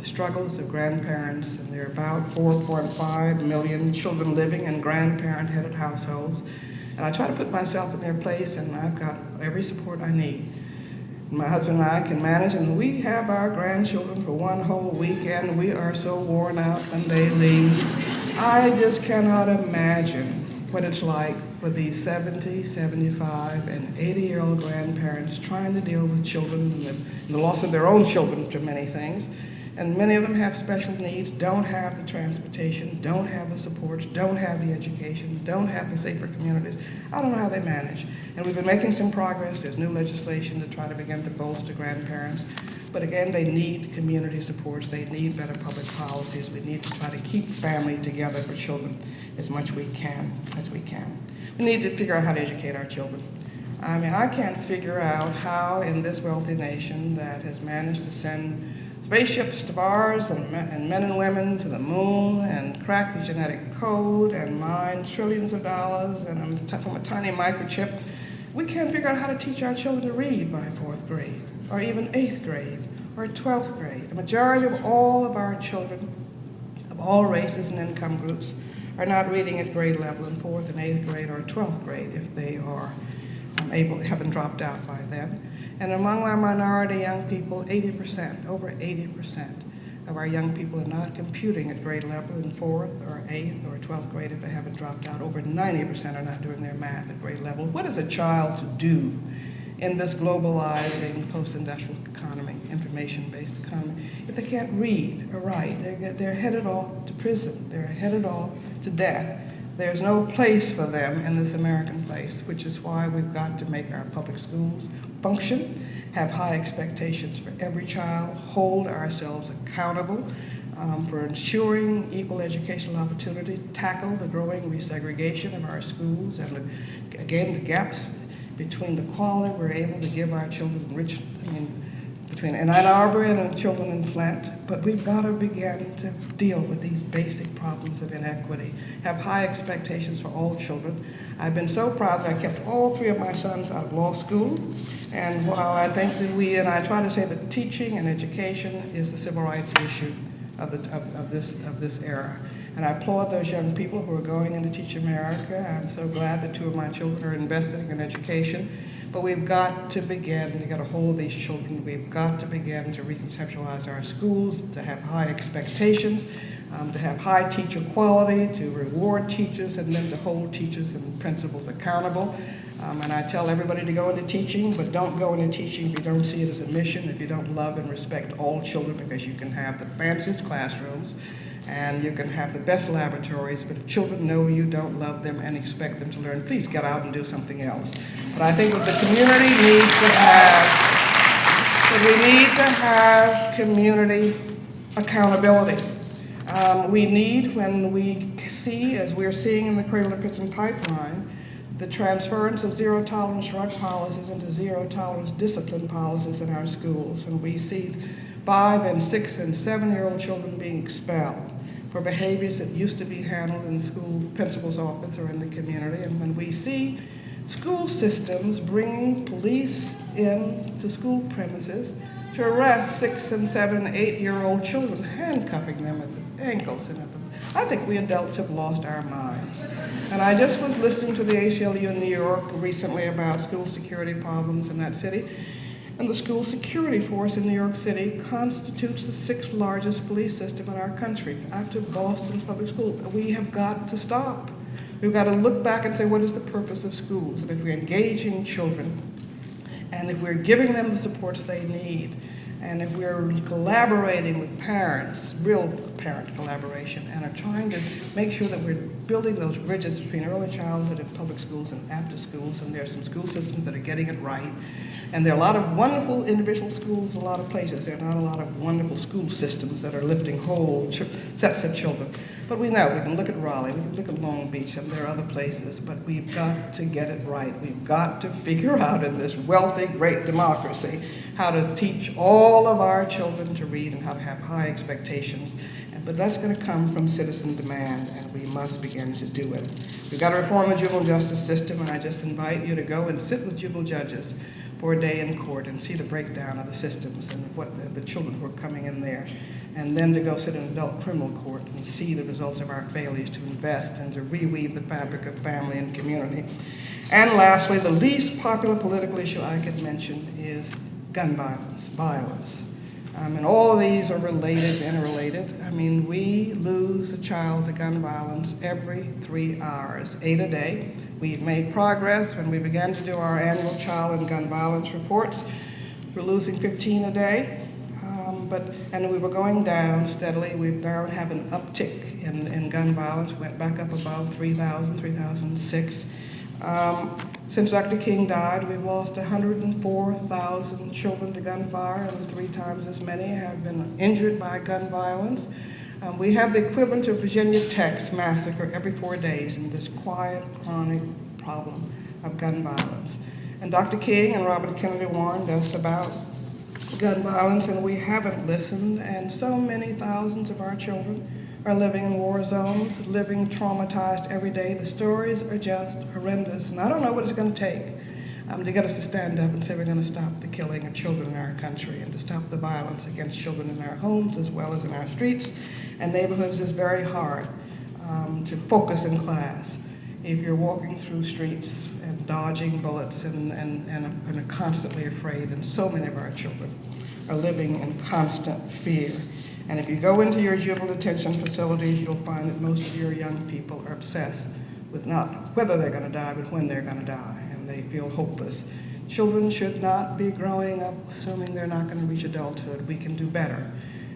Speaker 2: the struggles of grandparents, and there are about 4.5 million children living in grandparent-headed households. And I try to put myself in their place, and I've got every support I need. My husband and I can manage, and we have our grandchildren for one whole weekend. We are so worn out when they leave. I just cannot imagine what it's like for these 70, 75, and 80-year-old grandparents trying to deal with children and the, and the loss of their own children to many things. And many of them have special needs, don't have the transportation, don't have the supports, don't have the education, don't have the safer communities. I don't know how they manage. And we've been making some progress. There's new legislation to try to begin to bolster grandparents. But again, they need community supports. They need better public policies. We need to try to keep family together for children as much we can, as we can. We need to figure out how to educate our children. I mean, I can't figure out how in this wealthy nation that has managed to send spaceships to Mars and, and men and women to the moon and crack the genetic code and mine trillions of dollars and from a tiny microchip, we can't figure out how to teach our children to read by fourth grade or even eighth grade or 12th grade. The majority of all of our children of all races and income groups are not reading at grade level in fourth and eighth grade or 12th grade if they are um, able, haven't dropped out by then. And among our minority young people, 80%, over 80% of our young people are not computing at grade level in fourth or eighth or 12th grade if they haven't dropped out. Over 90% are not doing their math at grade level. What is a child to do in this globalizing post-industrial economy, information-based economy, if they can't read or write, they're, they're headed off to prison, they're headed off to death. There's no place for them in this American place, which is why we've got to make our public schools function, have high expectations for every child, hold ourselves accountable um, for ensuring equal educational opportunity, tackle the growing resegregation of our schools, and the, again, the gaps between the quality we're able to give our children, rich, I mean, between Ann Arbor and the children in Flint, but we've got to begin to deal with these basic problems of inequity, have high expectations for all children. I've been so proud that I kept all three of my sons out of law school, and while I think that we, and I try to say that teaching and education is the civil rights issue of, the, of, of this, of this era. And I applaud those young people who are going into Teach America. I'm so glad that two of my children are investing in education. But we've got to begin to get a hold of these children. We've got to begin to reconceptualize our schools, to have high expectations, um, to have high teacher quality, to reward teachers, and then to hold teachers and principals accountable. Um, and I tell everybody to go into teaching, but don't go into teaching if you don't see it as a mission, if you don't love and respect all children, because you can have the fanciest classrooms, and you can have the best laboratories, but if children know you don't love them and expect them to learn, please get out and do something else. But I think that the community needs to have, that we need to have community accountability. Um, we need, when we see, as we're seeing in the Cradle to Prison pipeline, the transference of zero tolerance drug policies into zero tolerance discipline policies in our schools. And we see five and six and seven year old children being expelled for behaviors that used to be handled in the school principal's office or in the community. And when we see school systems bringing police in to school premises to arrest six and seven, eight year old children, handcuffing them at the ankles and at the I think we adults have lost our minds. And I just was listening to the ACLU in New York recently about school security problems in that city. And the school security force in New York City constitutes the sixth largest police system in our country, after Boston Public School. We have got to stop. We've got to look back and say, what is the purpose of schools? And if we're engaging children, and if we're giving them the supports they need, and if we're collaborating with parents, real parent collaboration, and are trying to make sure that we're building those bridges between early childhood and public schools and after schools, and there are some school systems that are getting it right. And there are a lot of wonderful individual schools in a lot of places. There are not a lot of wonderful school systems that are lifting whole sets of children. But we know, we can look at Raleigh, we can look at Long Beach, and there are other places, but we've got to get it right. We've got to figure out in this wealthy, great democracy how to teach all of our children to read and how to have high expectations. But that's going to come from citizen demand, and we must begin to do it. We've got to reform the juvenile justice system, and I just invite you to go and sit with juvenile judges for a day in court and see the breakdown of the systems and what the, children who are coming in there. And then to go sit in adult criminal court and see the results of our failures to invest and to reweave the fabric of family and community. And lastly, the least popular political issue I could mention is gun violence, violence. Um, and all of these are related, interrelated. I mean, we lose a child to gun violence every three hours, eight a day. We've made progress when we began to do our annual child and gun violence reports. We're losing 15 a day, um, but, and we were going down steadily. We now have an uptick in, in gun violence, went back up above 3,000, 3,006. Um, since Dr. King died, we've lost 104,000 children to gunfire, and three times as many have been injured by gun violence. Um, we have the equivalent of Virginia Tech's massacre every four days in this quiet, chronic problem of gun violence. And Dr. King and Robert Kennedy warned us about gun violence, and we haven't listened, and so many thousands of our children are living in war zones, living traumatized every day. The stories are just horrendous, and I don't know what it's going to take um, to get us to stand up and say we're going to stop the killing of children in our country and to stop the violence against children in our homes as well as in our streets and neighborhoods is very hard um, to focus in class if you're walking through streets and dodging bullets and, and, and, and are constantly afraid, and so many of our children are living in constant fear. And if you go into your juvenile detention facilities, you'll find that most of your young people are obsessed with not whether they're going to die, but when they're going to die, and they feel hopeless. Children should not be growing up assuming they're not going to reach adulthood. We can do better.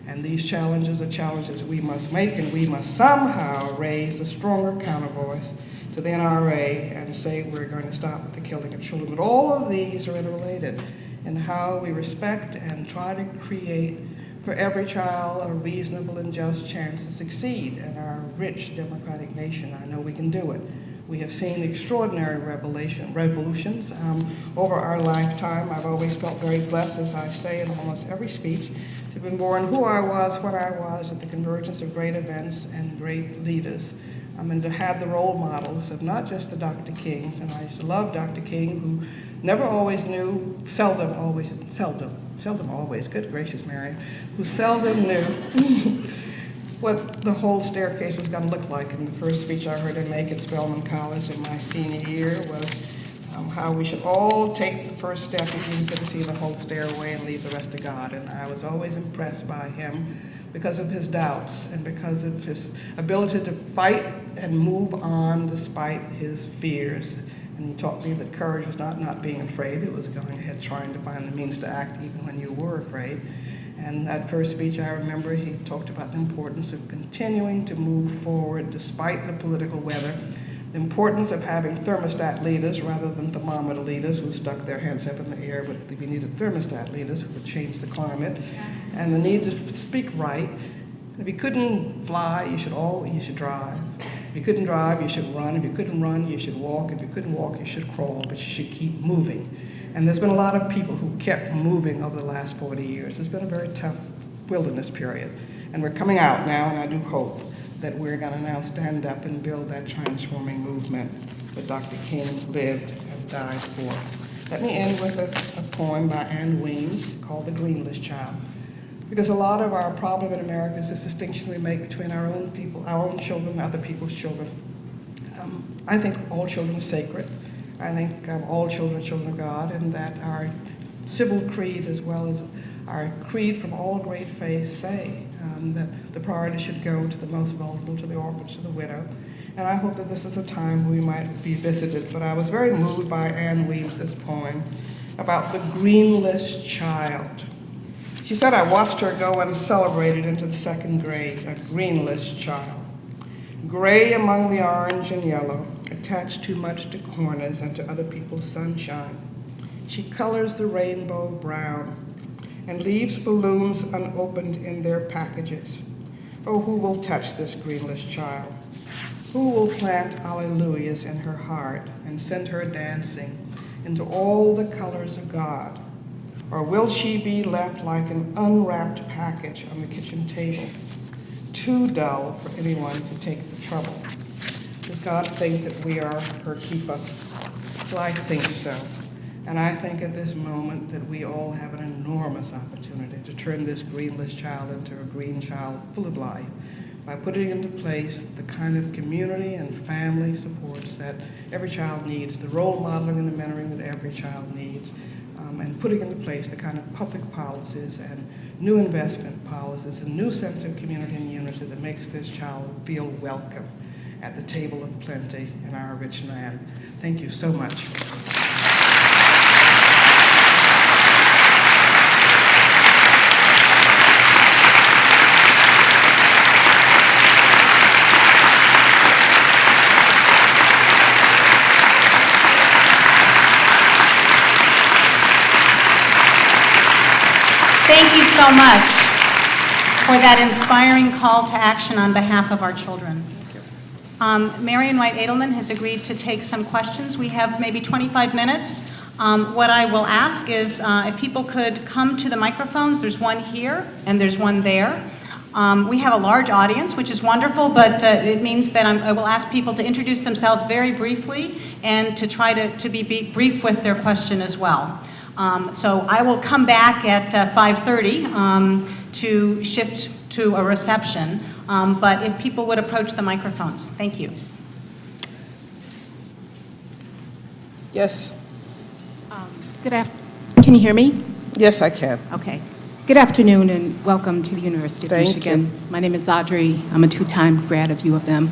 Speaker 2: And these challenges are challenges we must make, and we must somehow raise a stronger counter voice to the NRA and say we're going to stop the killing of children. But all of these are interrelated in how we respect and try to create for every child a reasonable and just chance to succeed in our rich democratic nation. I know we can do it. We have seen extraordinary revolutions um, over our lifetime. I've always felt very blessed, as I say in almost every speech, to have been born who I was, what I was, at the convergence of great events and great leaders. I mean, to have the role models of not just the Dr. Kings, and I used to love Dr. King, who never always knew, seldom always, seldom, seldom always, good gracious, Mary, who seldom knew what the whole staircase was going to look like. And the first speech I heard him make at Spelman College in my senior year was um, how we should all take the first step if you to see the whole stairway and leave the rest to God. And I was always impressed by him because of his doubts and because of his ability to fight and move on despite his fears. And he taught me that courage was not not being afraid, it was going ahead trying to find the means to act even when you were afraid. And that first speech, I remember he talked about the importance of continuing to move forward despite the political weather, the importance of having thermostat leaders rather than thermometer leaders who stuck their hands up in the air, but we needed thermostat leaders who would change the climate, and the need to speak right. If you couldn't fly, you should all you should drive. If you couldn't drive, you should run. If you couldn't run, you should walk. If you couldn't walk, you should crawl, but you should keep moving. And there's been a lot of people who kept moving over the last 40 years. It's been a very tough wilderness period. And we're coming out now, and I do hope that we're going to now stand up and build that transforming movement that Dr. King lived and died for. Let me end with a, a poem by Ann Weems called The Greenless Child. Because a lot of our problem in America is this distinction we make between our own people, our own children, and other people's children. Um, I think all children are sacred. I think um, all children are children of God, and that our civil creed, as well as our creed from all great faiths, say um, that the priority should go to the most vulnerable, to the orphans, to the widow. And I hope that this is a time we might be visited. But I was very moved by Ann Weems' poem about the greenless child. She said, I watched her go uncelebrated into the second grade, a greenless child. Gray among the orange and yellow, attached too much to corners and to other people's sunshine. She colors the rainbow brown and leaves balloons unopened in their packages. Oh, who will touch this greenless child? Who will plant alleluias in her heart and send her dancing into all the colors of God? Or will she be left like an unwrapped package on the kitchen table, too dull for anyone to take the trouble? Does God think that we are her keeper? Well, I think so. And I think at this moment that we all have an enormous opportunity to turn this greenless child into a green child full of life by putting into place the kind of community and family supports that every child needs, the role modeling and the mentoring that every child needs, um, and putting into place the kind of public policies and new investment policies, a new sense of community and unity that makes this child feel welcome at the table of plenty in our rich land. Thank you so much.
Speaker 1: Thank you so much for that inspiring call to action on behalf of our children. Um, Marian Wright Edelman has agreed to take some questions. We have maybe 25 minutes. Um, What I will ask is uh, if people could come to the microphones, there's one here and there's one there. Um, We have a large audience, which is wonderful, but uh, it means that I'm- I will ask people to introduce themselves very briefly and to try to to be be brief with their question as well. Um, So I will come back at uh, 5:30 um, to shift to a reception, Um, but if people would approach the microphones. Thank you.
Speaker 2: Yes.
Speaker 3: Good afternoon. can you hear me?
Speaker 2: Yes, I can.
Speaker 3: Okay. Good afternoon and welcome to the University of
Speaker 2: Thank
Speaker 3: Michigan.
Speaker 2: you.
Speaker 3: My name is Audrey. I'm a two-time grad of U of M.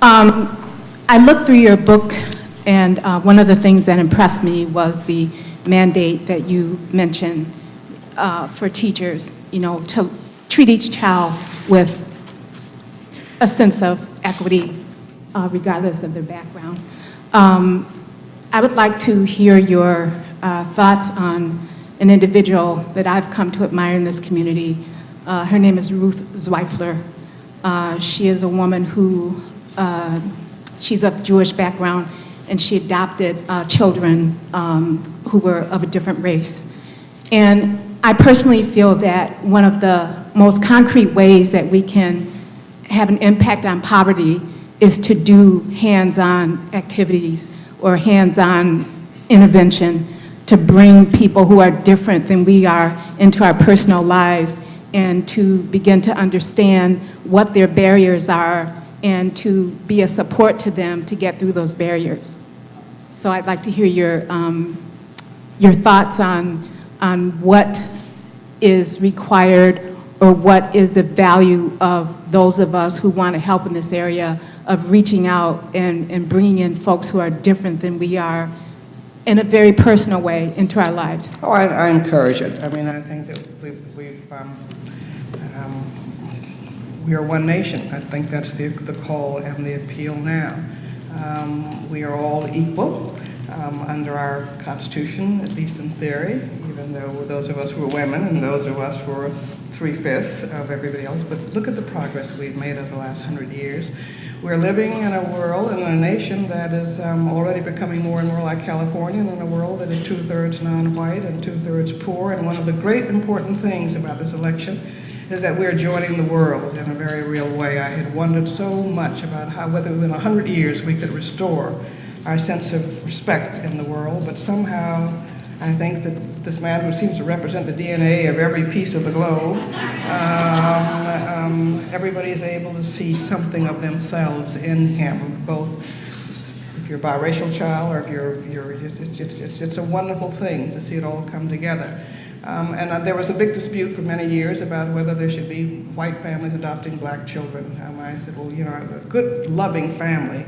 Speaker 3: Um, I looked through your book and uh, one of the things that impressed me was the mandate that you mentioned uh, for teachers, you know, to treat each child with a sense of equity uh, regardless of their background. Um, I would like to hear your uh, thoughts on an individual that I've come to admire in this community. Uh, Her name is Ruth Zweifler. Uh, She is a woman who, uh, she's of Jewish background, and she adopted uh, children um, who were of a different race. And I personally feel that one of the most concrete ways that we can have an impact on poverty is to do hands-on activities or hands-on intervention to bring people who are different than we are into our personal lives and to begin to understand what their barriers are and to be a support to them to get through those barriers. So I'd like to hear your, um, your thoughts on, on what is required or what is the value of those of us who want to help in this area of reaching out and, and bringing in folks who are different than we are in a very personal way into our lives.
Speaker 2: Oh, I, I encourage it. I mean, I think that we've, we've um, um, we are one nation. I think that's the, the call and the appeal now. Um, we are all equal um, under our Constitution, at least in theory, even though those of us who are women and those of us who are three-fifths of everybody else. But look at the progress we've made over the last hundred years. We're living in a world in a nation that is um, already becoming more and more like California, and in a world that is two-thirds non-white and two-thirds poor. And one of the great important things about this election is that we're joining the world in a very real way. I had wondered so much about how, whether within 100 years we could restore our sense of respect in the world, but somehow I think that this man who seems to represent the DNA of every piece of the globe, um, um, everybody is able to see something of themselves in him, both if you're a biracial child or if you're, you're it's, it's, it's, it's a wonderful thing to see it all come together. Um, and uh, there was a big dispute for many years about whether there should be white families adopting black children. Um, I said, well, you know, a good, loving family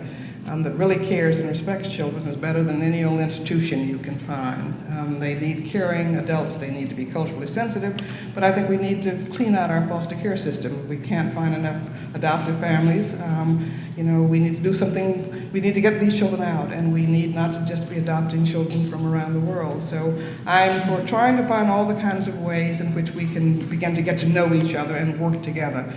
Speaker 2: um, that really cares and respects children is better than any old institution you can find. Um, they need caring adults, they need to be culturally sensitive, but I think we need to clean out our foster care system. We can't find enough adoptive families. Um, you know, we need to do something, we need to get these children out, and we need not to just be adopting children from around the world. So I'm for trying to find all the kinds of ways in which we can begin to get to know each other and work together.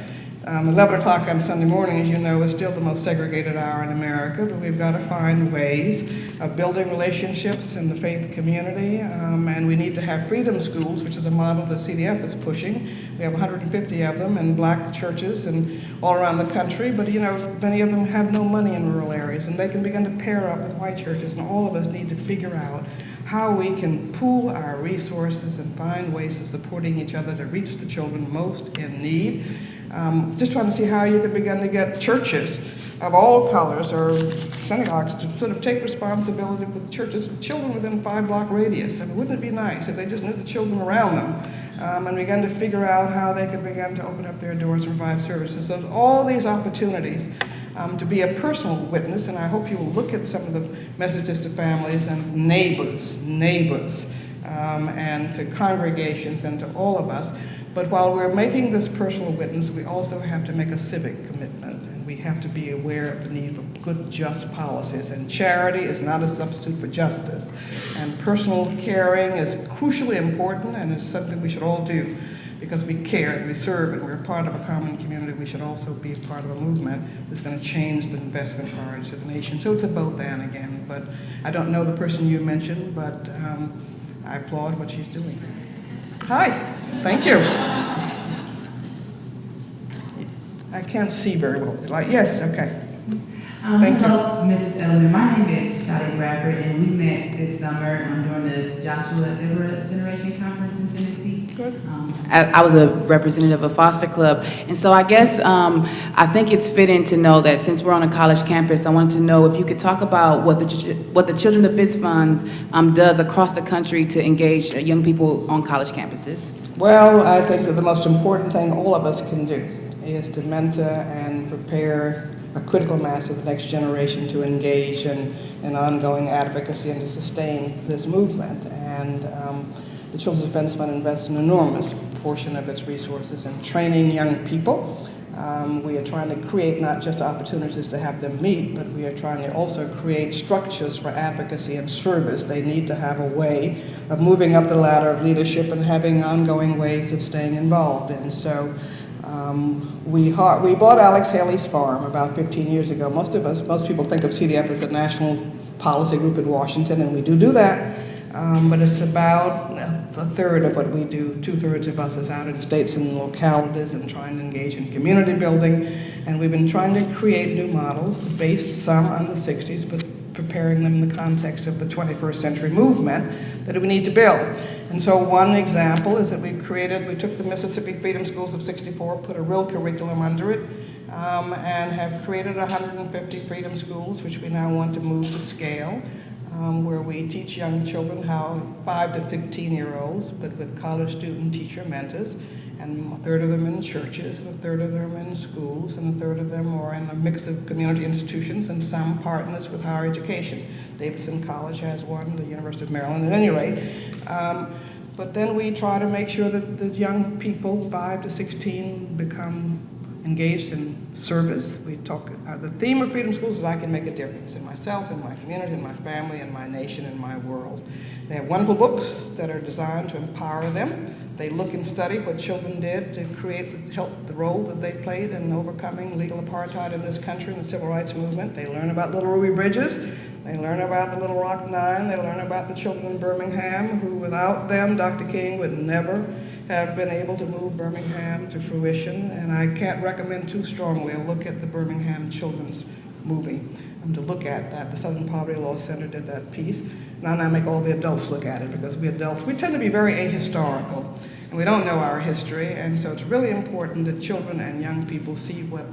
Speaker 2: Um, 11 o'clock on Sunday morning, as you know, is still the most segregated hour in America, but we've got to find ways of building relationships in the faith community, um, and we need to have freedom schools, which is a model that CDF is pushing. We have 150 of them in black churches and all around the country, but you know, many of them have no money in rural areas, and they can begin to pair up with white churches, and all of us need to figure out how we can pool our resources and find ways of supporting each other to reach the children most in need. Um, just trying to see how you could begin to get churches of all colors or synagogues to sort of take responsibility for the churches, of children within five block radius. I mean, wouldn't it be nice if they just knew the children around them um, and began to figure out how they could begin to open up their doors and provide services? So all these opportunities um, to be a personal witness, and I hope you will look at some of the messages to families and neighbors, neighbors, um, and to congregations and to all of us. But while we're making this personal witness, we also have to make a civic commitment, and we have to be aware of the need for good, just policies. And charity is not a substitute for justice. And personal caring is crucially important, and it's something we should all do because we care and we serve and we're part of a common community, we should also be part of a movement that's going to change the investment priorities of the nation. So it's a both and again. But I don't know the person you mentioned, but um, I applaud what she's doing. Hi, thank you. I can't see very well. Like, yes, okay.
Speaker 4: Um,
Speaker 2: Thank you.
Speaker 4: hello, Mrs. Edelman. My name is Shadi Bradford, and we met this summer um, during the Joshua Generation Conference in Tennessee. I, was a representative of a Foster Club, and so I guess um, I think it's fitting to know that since we're on a college campus, I wanted to know if you could talk about what the what the Children's Defense Fund um, does across the country to engage young people on college campuses.
Speaker 2: Well, I think that the most important thing all of us can do is to mentor and prepare a critical mass of the next generation to engage in, in ongoing advocacy and to sustain this movement. And um, the Children's Defense Fund invests an enormous portion of its resources in training young people. Um, we are trying to create not just opportunities to have them meet, but we are trying to also create structures for advocacy and service. They need to have a way of moving up the ladder of leadership and having ongoing ways of staying involved. And so um, we, we bought Alex Haley's farm about 15 years ago. Most of us, most people think of CDF as a national policy group in Washington, and we do do that. Um, but it's about a third of what we do. Two-thirds of us is out in states and localities and trying to engage in community building. And we've been trying to create new models based some on the 60s, but preparing them in the context of the 21st century movement that we need to build. And so one example is that we created, we took the Mississippi Freedom Schools of 64, put a real curriculum under it, um, and have created 150 freedom schools, which we now want to move to scale, um, where we teach young children how, five to 15 year olds, but with college student teacher mentors, and a third of them in churches, and a third of them in schools, and a third of them are in a mix of community institutions, and some partners with higher education. Davidson College has one, the University of Maryland, at any rate. Um, but then we try to make sure that the young people, 5 to 16, become engaged in service. We talk, uh, the theme of Freedom Schools is I can make a difference in myself, in my community, in my family, in my nation, in my world. They have wonderful books that are designed to empower them. They look and study what children did to create, help the role that they played in overcoming legal apartheid in this country and the civil rights movement. They learn about Little Ruby Bridges. They learn about the Little Rock Nine. They learn about the children in Birmingham who, without them, Dr. King would never have been able to move Birmingham to fruition. And I can't recommend too strongly a look at the Birmingham Children's movie um, to look at that. The Southern Poverty Law Center did that piece. Now I make all the adults look at it because we adults, we tend to be very ahistorical and we don't know our history. And so it's really important that children and young people see what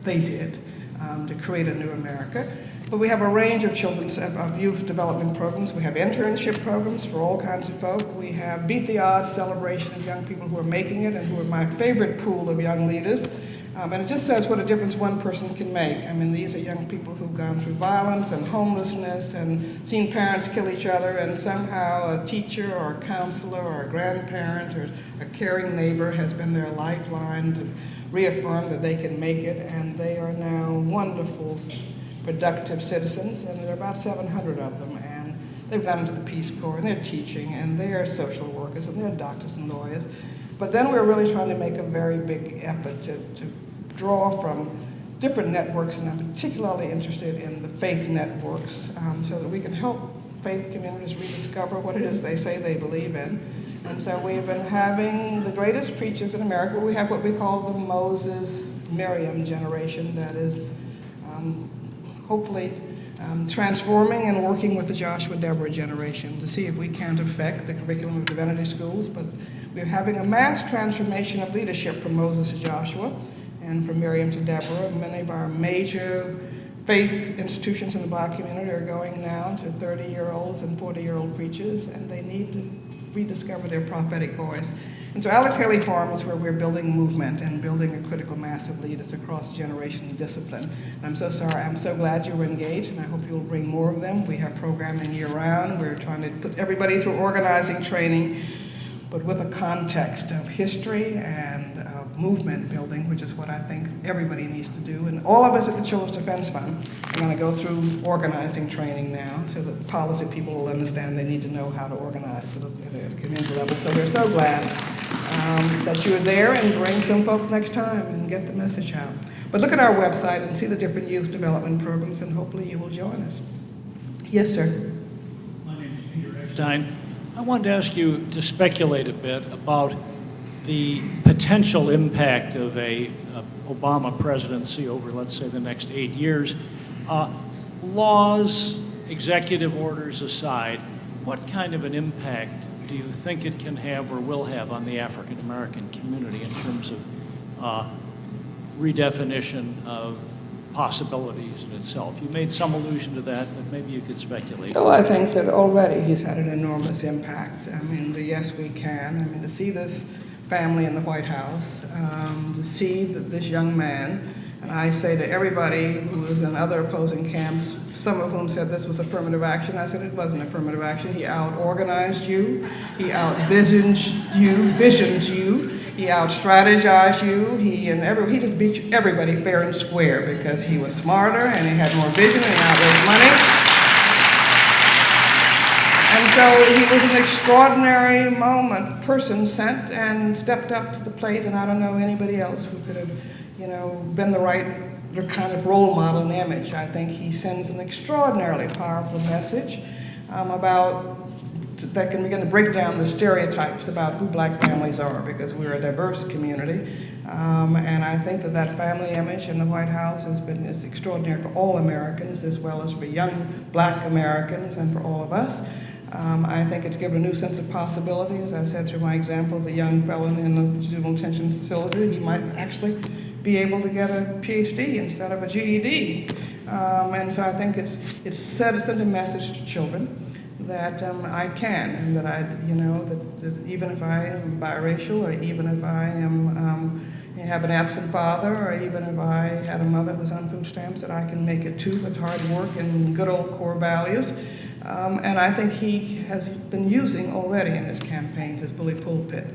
Speaker 2: they did um, to create a new America. But we have a range of children's of youth development programs. We have internship programs for all kinds of folk. We have Beat the Odds celebration of young people who are making it and who are my favorite pool of young leaders. Um, and it just says what a difference one person can make. I mean, these are young people who've gone through violence and homelessness and seen parents kill each other, and somehow a teacher or a counselor or a grandparent or a caring neighbor has been their lifeline to reaffirm that they can make it, and they are now wonderful, productive citizens, and there are about 700 of them. And they've gone into the Peace Corps, and they're teaching, and they're social workers, and they're doctors and lawyers. But then we're really trying to make a very big effort to, to draw from different networks, and I'm particularly interested in the faith networks, um, so that we can help faith communities rediscover what it is they say they believe in. And so we've been having the greatest preachers in America. We have what we call the Moses Miriam generation that is hopefully um, transforming and working with the Joshua Deborah generation to see if we can't affect the curriculum of divinity schools. But we're having a mass transformation of leadership from Moses to Joshua. and from Miriam to Deborah. Many of our major faith institutions in the black community are going now to 30-year-olds and 40-year-old preachers, and they need to rediscover their prophetic voice. And so Alex Haley Farm is where we're building movement and building a critical mass of leaders across generation discipline. And I'm so sorry, I'm so glad you were engaged, and I hope you'll bring more of them. We have programming year-round. We're trying to put everybody through organizing training, but with a context of history and of movement building, which is what I think everybody needs to do. And all of us at the Children's Defense Fund are going to go through organizing training now so that policy people will understand they need to know how to organize at at a community level. So we're so glad um, that you're there and bring some folk next time and get the message out. But look at our website and see the different youth development programs and hopefully you will join us. Yes, sir.
Speaker 5: My name is Peter Eckstein. I wanted to ask you to speculate a bit about the potential impact of a uh, Obama presidency over, let's say, the next eight years. Uh, Laws, executive orders aside, what kind of an impact do you think it can have or will have on the African-American community in terms of uh, redefinition of possibilities in itself? You made some allusion to that, but maybe you could speculate.
Speaker 2: Oh, I think that already he's had an enormous impact. I mean, the yes, we can. I mean, to see this family in the White House, um, to see that this young man, I say to everybody who is in other opposing camps, some of whom said this was affirmative action, I said it wasn't affirmative action. He out-organized you, he out-visioned you, visioned you, he out-strategized you, he and every, he just beat everybody fair and square because he was smarter and he had more vision and he outraised money. And so he was an extraordinary moment, person sent and stepped up to the plate, and I don't know anybody else who could have, you know, been the right kind of role model and image. I think he sends an extraordinarily powerful message um, about that can begin to break down the stereotypes about who black families are because we're a diverse community. Um, and I think that that family image in the White House has been is extraordinary for all Americans as well as for young black Americans and for all of us. Um, I think it's given a new sense of possibility. As I said through my example of the young felon in the juvenile detention facility, he might actually be able to get a PhD instead of a GED. Um, and so I think it's, it's sent, sent a message to children that um, I can, and that I, you know, that, that even if I am biracial, or even if I am um, have an absent father, or even if I had a mother who's on food stamps, that I can make it too with hard work and good old core values. Um, and I think he has been using already in his campaign his bully pulpit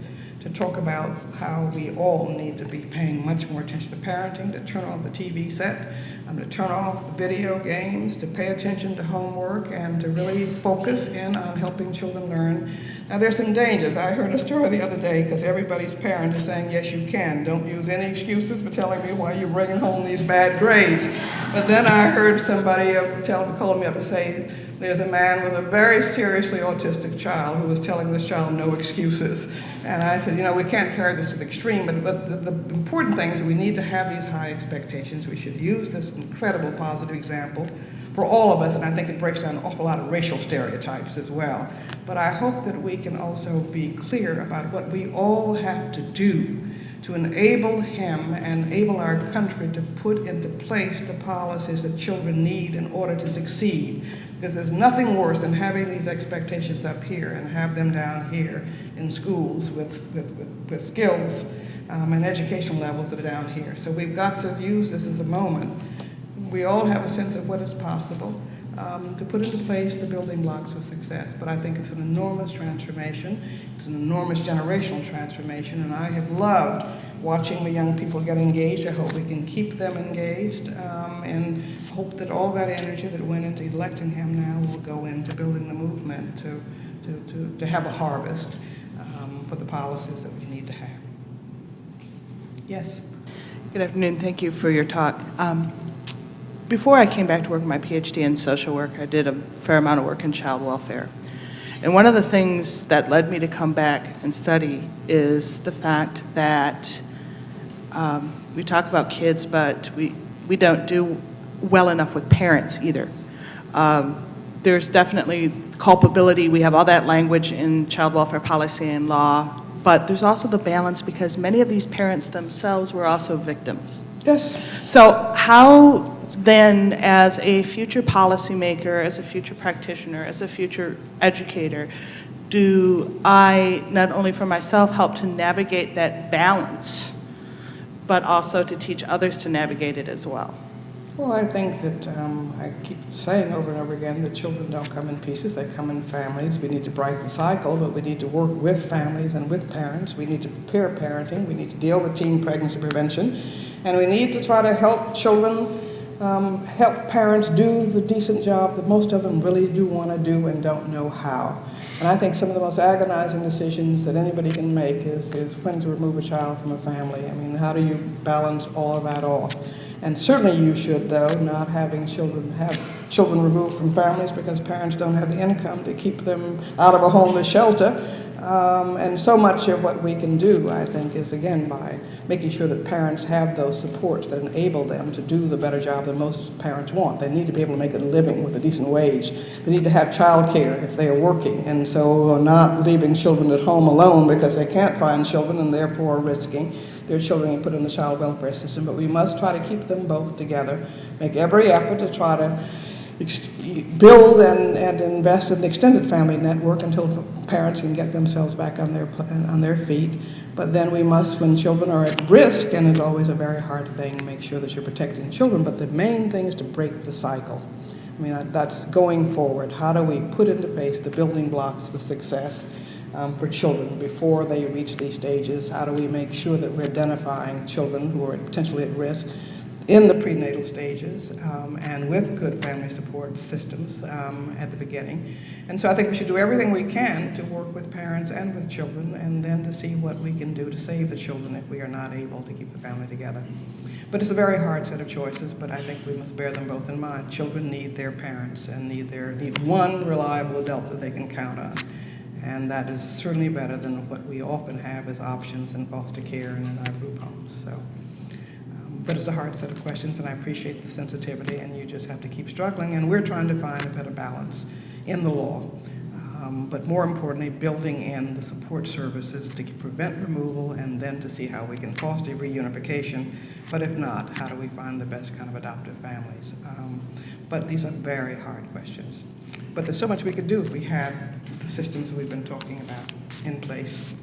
Speaker 2: to talk about how we all need to be paying much more attention to parenting, to turn off the TV set, um, to turn off the video games, to pay attention to homework, and to really focus in on helping children learn. Now, there's some dangers. I heard a story the other day because everybody's parent is saying, yes, you can. Don't use any excuses for telling me why you're bringing home these bad grades. But then I heard somebody tell, call me up and say, there's a man with a very seriously autistic child who was telling this child no excuses. And I said, you know, we can't carry this to the extreme, but, but the, the important thing is we need to have these high expectations. We should use this incredible positive example for all of us, and I think it breaks down an awful lot of racial stereotypes as well. But I hope that we can also be clear about what we all have to do to enable him and enable our country to put into place the policies that children need in order to succeed. Because there's nothing worse than having these expectations up here and have them down here in schools with, with, with, with skills um, and education levels that are down here. So we've got to use this as a moment. We all have a sense of what is possible um, to put into place the building blocks for success. But I think it's an enormous transformation. It's an enormous generational transformation, and I have loved watching the young people get engaged. I hope we can keep them engaged um, and hope that all that energy that went into electing him now will go into building the movement to, to, to, to have a harvest um, for the policies that we need to have. Yes?
Speaker 6: Good afternoon. Thank you for your talk. Um, Before I came back to work my PhD in social work, I did a fair amount of work in child welfare. And one of the things that led me to come back and study is the fact that um, we talk about kids, but we, we don't do well enough with parents either. Um, There's definitely culpability. We have all that language in child welfare policy and law but there's also the balance because many of these parents themselves were also victims.
Speaker 7: Yes.
Speaker 6: So how then, as a future policymaker, as a future practitioner, as a future educator, do I, not only for myself, help to navigate that balance, but also to teach others to navigate it as well?
Speaker 2: Well, I think that um, I keep saying over and over again that children don't come in pieces, they come in families. We need to break the cycle, but we need to work with families and with parents. We need to pair parenting, we need to deal with teen pregnancy prevention, and we need to try to help children, um, help parents do the decent job that most of them really do want to do and don't know how. And I think some of the most agonizing decisions that anybody can make is, is when to remove a child from a family. I mean, how do you balance all of that off? And certainly you should, though, not having children have children removed from families because parents don't have the income to keep them out of a homeless shelter. Um, and so much of what we can do, I think, is again by making sure that parents have those supports that enable them to do the better job that most parents want. They need to be able to make a living with a decent wage. They need to have child care if they are working, and so not leaving children at home alone because they can't find children and therefore risking their children and put in the child welfare system. But we must try to keep them both together, make every effort to try to build and, and invest in the extended family network until parents can get themselves back on their, on their feet. But then we must, when children are at risk, and it's always a very hard thing, make sure that you're protecting children. But the main thing is to break the cycle. I mean, that's going forward. How do we put into place the building blocks for success um, for children before they reach these stages? How do we make sure that we're identifying children who are potentially at risk in the prenatal stages um, and with good family support systems um, at the beginning? And so I think we should do everything we can to work with parents and with children and then to see what we can do to save the children if we are not able to keep the family together. But it's a very hard set of choices, but I think we must bear them both in mind. Children need their parents and need, their, need one reliable adult that they can count on. And that is certainly better than what we often have as options in foster care and in our group homes. So, but it's a hard set of questions, and I appreciate the sensitivity, and you just have to keep struggling. And we're trying to find a better balance in the law, um, but more importantly, building in the support services to prevent removal and then to see how we can foster reunification. But if not, how do we find the best kind of adoptive families? Um, but these are very hard questions. But there's so much we could do if we had the systems we've been talking about in place.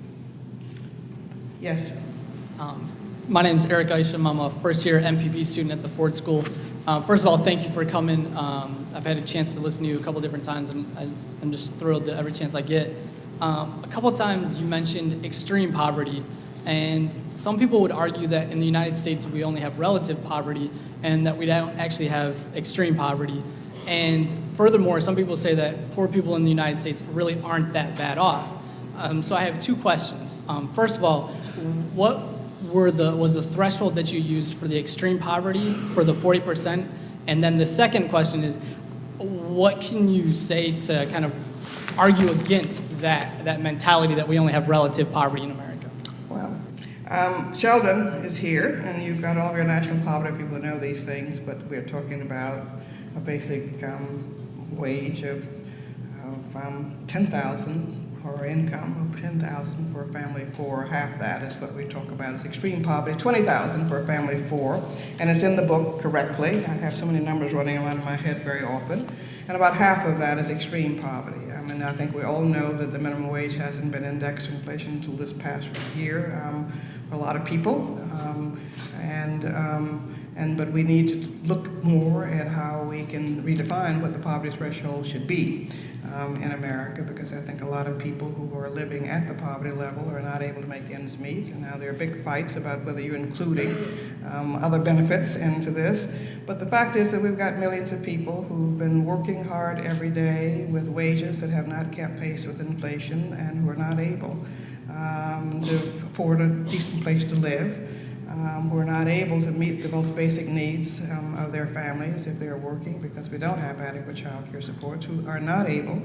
Speaker 2: Yes?
Speaker 8: Um, My name is Eric Isham. I'm a first-year MPP student at the Ford School. Uh, First of all, thank you for coming. Um, I've had a chance to listen to you a couple different times, and I- I'm just thrilled that every chance I get. Um, A couple times you mentioned extreme poverty, and some people would argue that in the United States, we only have relative poverty, and that we don't actually have extreme poverty. And furthermore, some people say that poor people in the United States really aren't that bad off. Um, so I have two questions. Um, first of all, what were the was the threshold that you used for the extreme poverty for the 40%? And then the second question is, what can you say to kind of argue against that that mentality that we only have relative poverty in America?
Speaker 7: Well, um, Sheldon is here, and you've got all your national poverty people who know these things, but we're talking about a basic um, wage of, um, 10,000 or income of 10,000 for a family of four. Half that is what we talk about as extreme poverty. 20,000 for a family of four, and it's in the book correctly. I have so many numbers running around in my head very often, and about half of that is extreme poverty. I mean, I think we all know that the minimum wage hasn't been indexed to inflation until this past year um, for a lot of people, um, and um, and but we need to look more at how we can redefine what the poverty threshold should be um, in America, because I think a lot of people who are living at the poverty level are not able to make ends meet, and now there are big fights about whether you're including um, other benefits into this. But the fact is that we've got millions of people who've been working hard every day with wages that have not kept pace with inflation and who are not able um, to afford a decent place to live um, who are not able to meet the most basic needs um, of their families if they're working because we don't have adequate child care supports, who are not able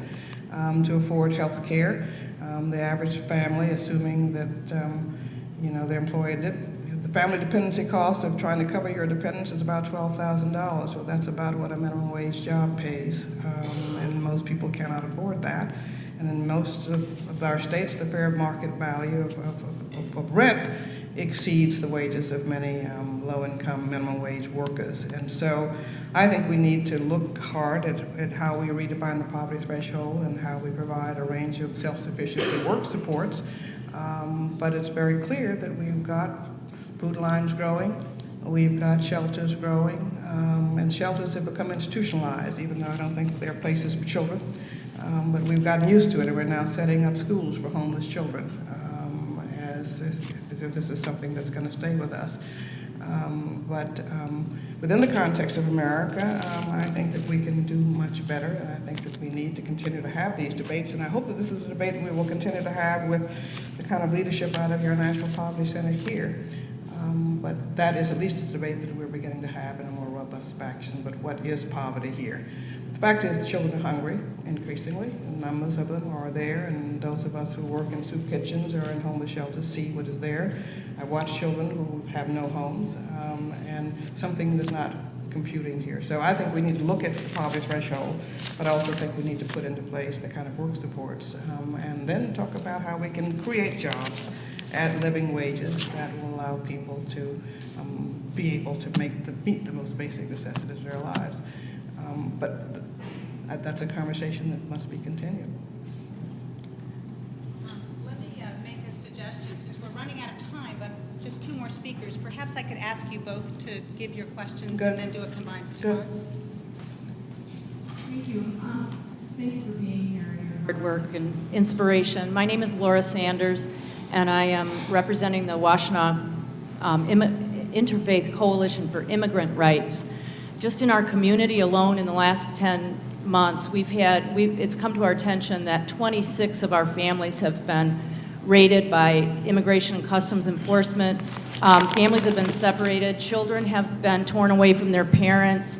Speaker 7: um, to afford health care. Um, the average family, assuming that um, you know they're employed, the family dependency cost of trying to cover your dependents is about $12,000. So that's about what a minimum wage job pays, um, and most people cannot afford that.
Speaker 2: And in most of of our states, the fair market value of, of, of- of rent exceeds the wages of many um, low-income minimum wage workers. And so I think we need to look hard at, at how we redefine the poverty threshold and how we provide a range of self-sufficiency work supports. Um, but it's very clear that we've got food lines growing, we've got shelters growing, um, and shelters have become institutionalized, even though I don't think they're places for children. Um, but we've gotten used to it, and we're now setting up schools for homeless children um, as, as, as if this is something that's going to stay with us. Um, but um, within the context of America, um, I think that we can do much better, and I think that we need to continue to have these debates. And I hope that this is a debate that we will continue to have with the kind of leadership out of your National Poverty Center here. Um, but that is at least a debate that we're beginning to have in a more robust fashion. But what is poverty here? Fact is, the children are hungry increasingly. Numbers of them are there, and those of us who work in soup kitchens or in homeless shelters see what is there. I watch children who have no homes, um, and something is not computing here. So I think we need to look at the poverty threshold, but I also think we need to put into place the kind of work supports, um, and then talk about how we can create jobs at living wages that will allow people to um, be able to make the, meet the most basic necessities of their lives. Um, but that's a conversation that must be continued.
Speaker 1: Let me uh, make a suggestion, since we're running out of time, but just two more speakers. Perhaps I could ask you both to give your questions
Speaker 2: Good.
Speaker 1: and then do a combined
Speaker 2: Good.
Speaker 1: response.
Speaker 9: Thank you. Um, Thank you for being here and your hard work and inspiration. My name is Laura Sanders, and I am representing the Washtenaw um, Interfaith Coalition for Immigrant Rights. Just in our community alone in the last 10 months, we've had, we've, it's come to our attention that 26 of our families have been raided by Immigration and Customs Enforcement. Um, Families have been separated, children have been torn away from their parents,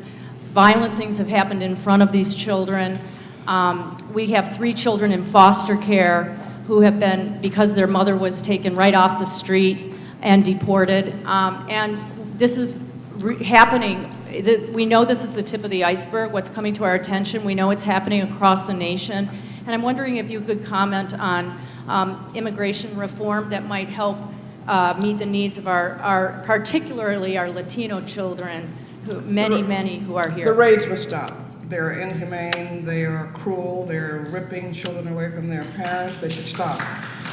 Speaker 9: violent things have happened in front of these children. Um, We have three children in foster care who have been, because their mother was taken right off the street and deported. Um, And this is happening, th- we know this is the tip of the iceberg, what's coming to our attention. We know it's happening across the nation. And I'm wondering if you could comment on um, immigration reform that might help uh, meet the needs of our, our, particularly our Latino children, who, many, many who are here.
Speaker 2: The raids must stop. They're inhumane, they are cruel, they're ripping children away from their parents. They should stop.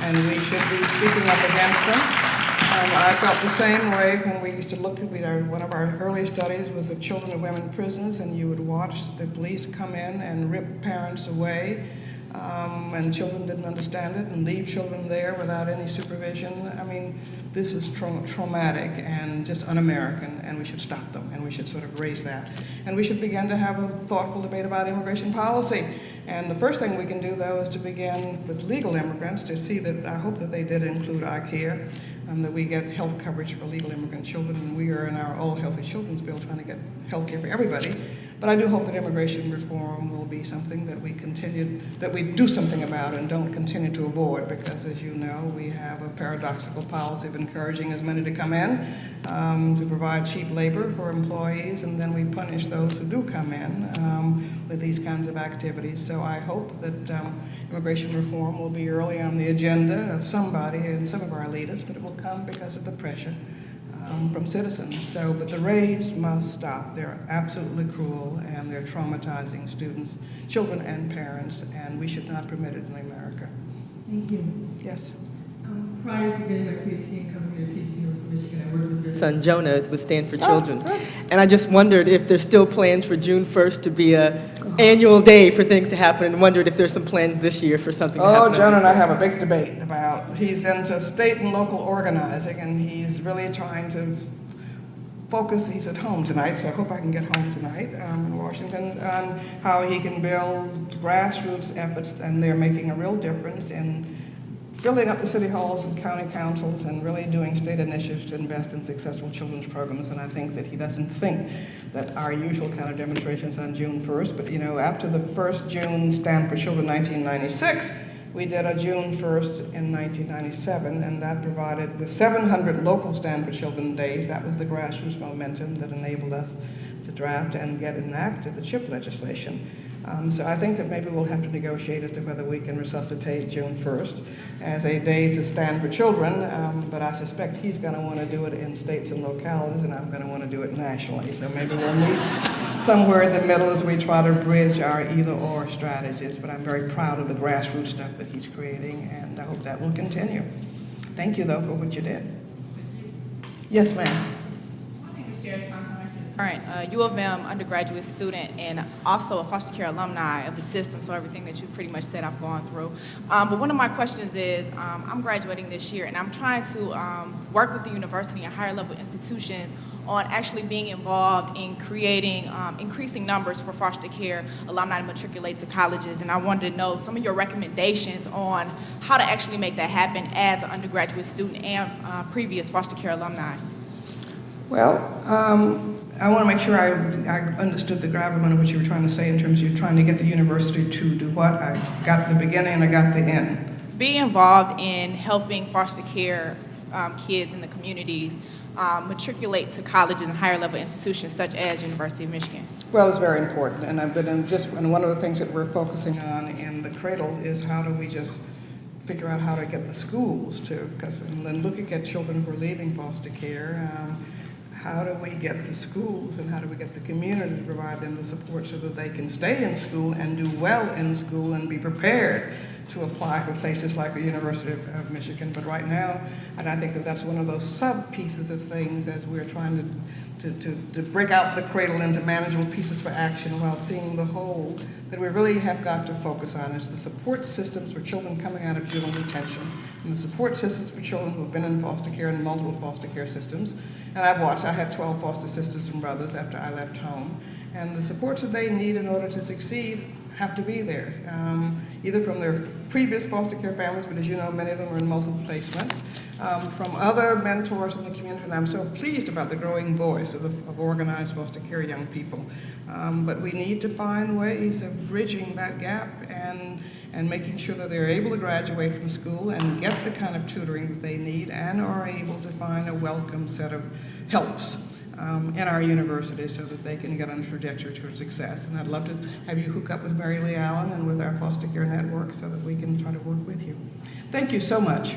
Speaker 2: And we should be speaking up against them. Um, I felt the same way when we used to look at, our, one of our early studies was of children of women prisons, and you would watch the police come in and rip parents away. Um, and children didn't understand it and leave children there without any supervision. I mean, this is trau- traumatic and just un-American, and we should stop them, and we should sort of raise that. And we should begin to have a thoughtful debate about immigration policy. And the first thing we can do, though, is to begin with legal immigrants to see that, I hope that they did include ICHIA, um, that we get health coverage for legal immigrant children, and we are in our All Healthy Children's Bill trying to get health care for everybody. But I do hope that immigration reform will be something that we continue, that we do something about and don't continue to avoid, because as you know, we have a paradoxical policy of encouraging as many to come in um, to provide cheap labor for employees, and then we punish those who do come in um, with these kinds of activities. So I hope that um, immigration reform will be early on the agenda of somebody and some of our leaders, but it will come because of the pressure um, from citizens. So, but the raids must stop. They're absolutely cruel and they're traumatizing students, children, and parents, and we should not permit it in America.
Speaker 9: Thank you.
Speaker 2: Yes.
Speaker 9: Um, Prior to getting my PhD and coming here to teach at the University of Michigan, I worked with your
Speaker 10: son Jonah with Stand for
Speaker 2: Oh,
Speaker 10: Children. And I just wondered if there's still plans for June 1st to be a annual day for things to happen, and wondered if there's some plans this year for something to
Speaker 2: Oh, Jonah and I have a big debate about, he's into state and local organizing, and he's really trying to focus, he's at home tonight, so I hope I can get home tonight um, in Washington, on how he can build grassroots efforts, and they're making a real difference in filling up the city halls and county councils and really doing state initiatives to invest in successful children's programs. And I think that he doesn't think that our usual kind of demonstrations on June 1st, but you know, after the first June Stand for Children 1996, we did a June 1st in 1997, and that provided with 700 local Stand for Children days. That was the grassroots momentum that enabled us to to draft and get enacted the CHIP legislation. Um, so I think that maybe we'll have to negotiate as to whether we can resuscitate June 1st as a day to stand for children, um, but I suspect he's going to want to do it in states and localities, and I'm going to want to do it nationally. So maybe we'll meet somewhere in the middle as we try to bridge our either-or strategies, but I'm very proud of the grassroots stuff that he's creating, and I hope that will continue. Thank you, though, for what you did. Yes, ma'am.
Speaker 11: Right, uh, U of M undergraduate student and also a foster care alumni of the system, so everything that you pretty much said I've gone through. Um, but one of my questions is, um, I'm graduating this year and I'm trying to um, work with the university and higher level institutions on actually being involved in creating um, increasing numbers for foster care alumni to matriculate to colleges. And I wanted to know some of your recommendations on how to actually make that happen as an undergraduate student and uh, previous foster care alumni.
Speaker 2: Well, um, I want to make sure I, I understood the gravamen of what you were trying to say in terms of you're trying to get the university to do what? I got the beginning and I got the end.
Speaker 11: Be involved in helping foster care um, kids in the communities um, matriculate to colleges and higher level institutions such as University of Michigan.
Speaker 2: Well, it's very important, and I've been in just and one of the things that we're focusing on in the cradle is how do we just figure out how to get the schools to because when looking at children who are leaving foster care. Um, how do we get the schools and how do we get the community to provide them the support so that they can stay in school and do well in school and be prepared to apply for places like the University of, of Michigan. But right now, and I think that that's one of those sub pieces of things as we're trying to, to, to, to break out the cradle into manageable pieces for action while seeing the whole that we really have got to focus on is the support systems for children coming out of juvenile detention and the support systems for children who have been in foster care and multiple foster care systems. And I've watched, I had 12 foster sisters and brothers after I left home. And the supports that they need in order to succeed have to be there, um, either from their previous foster care families, but as you know, many of them are in multiple placements, um, from other mentors in the community, and I'm so pleased about the growing voice of, the, of organized foster care young people. Um, but we need to find ways of bridging that gap and, and making sure that they're able to graduate from school and get the kind of tutoring that they need and are able to find a welcome set of helps um, in our university so that they can get on a trajectory towards success. And I'd love to have you hook up with MaryLee Allen and with our foster care network so that we can try to work with you. Thank you so much.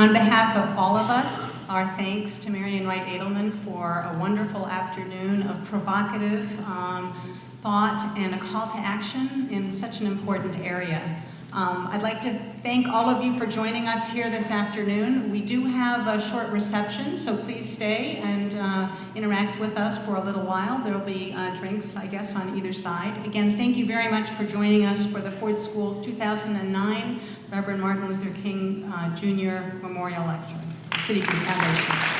Speaker 1: On behalf of all of us, our thanks to Marian Wright Edelman for a wonderful afternoon of provocative um, thought and a call to action in such an important area. Um, I'd like to thank all of you for joining us here this afternoon. We do have a short reception, so please stay and uh, interact with us for a little while. There will be uh, drinks, I guess, on either side. Again, thank you very much for joining us for the Ford School's 2009 Reverend Martin Luther King uh, Jr. Memorial Lecture, City Foundation.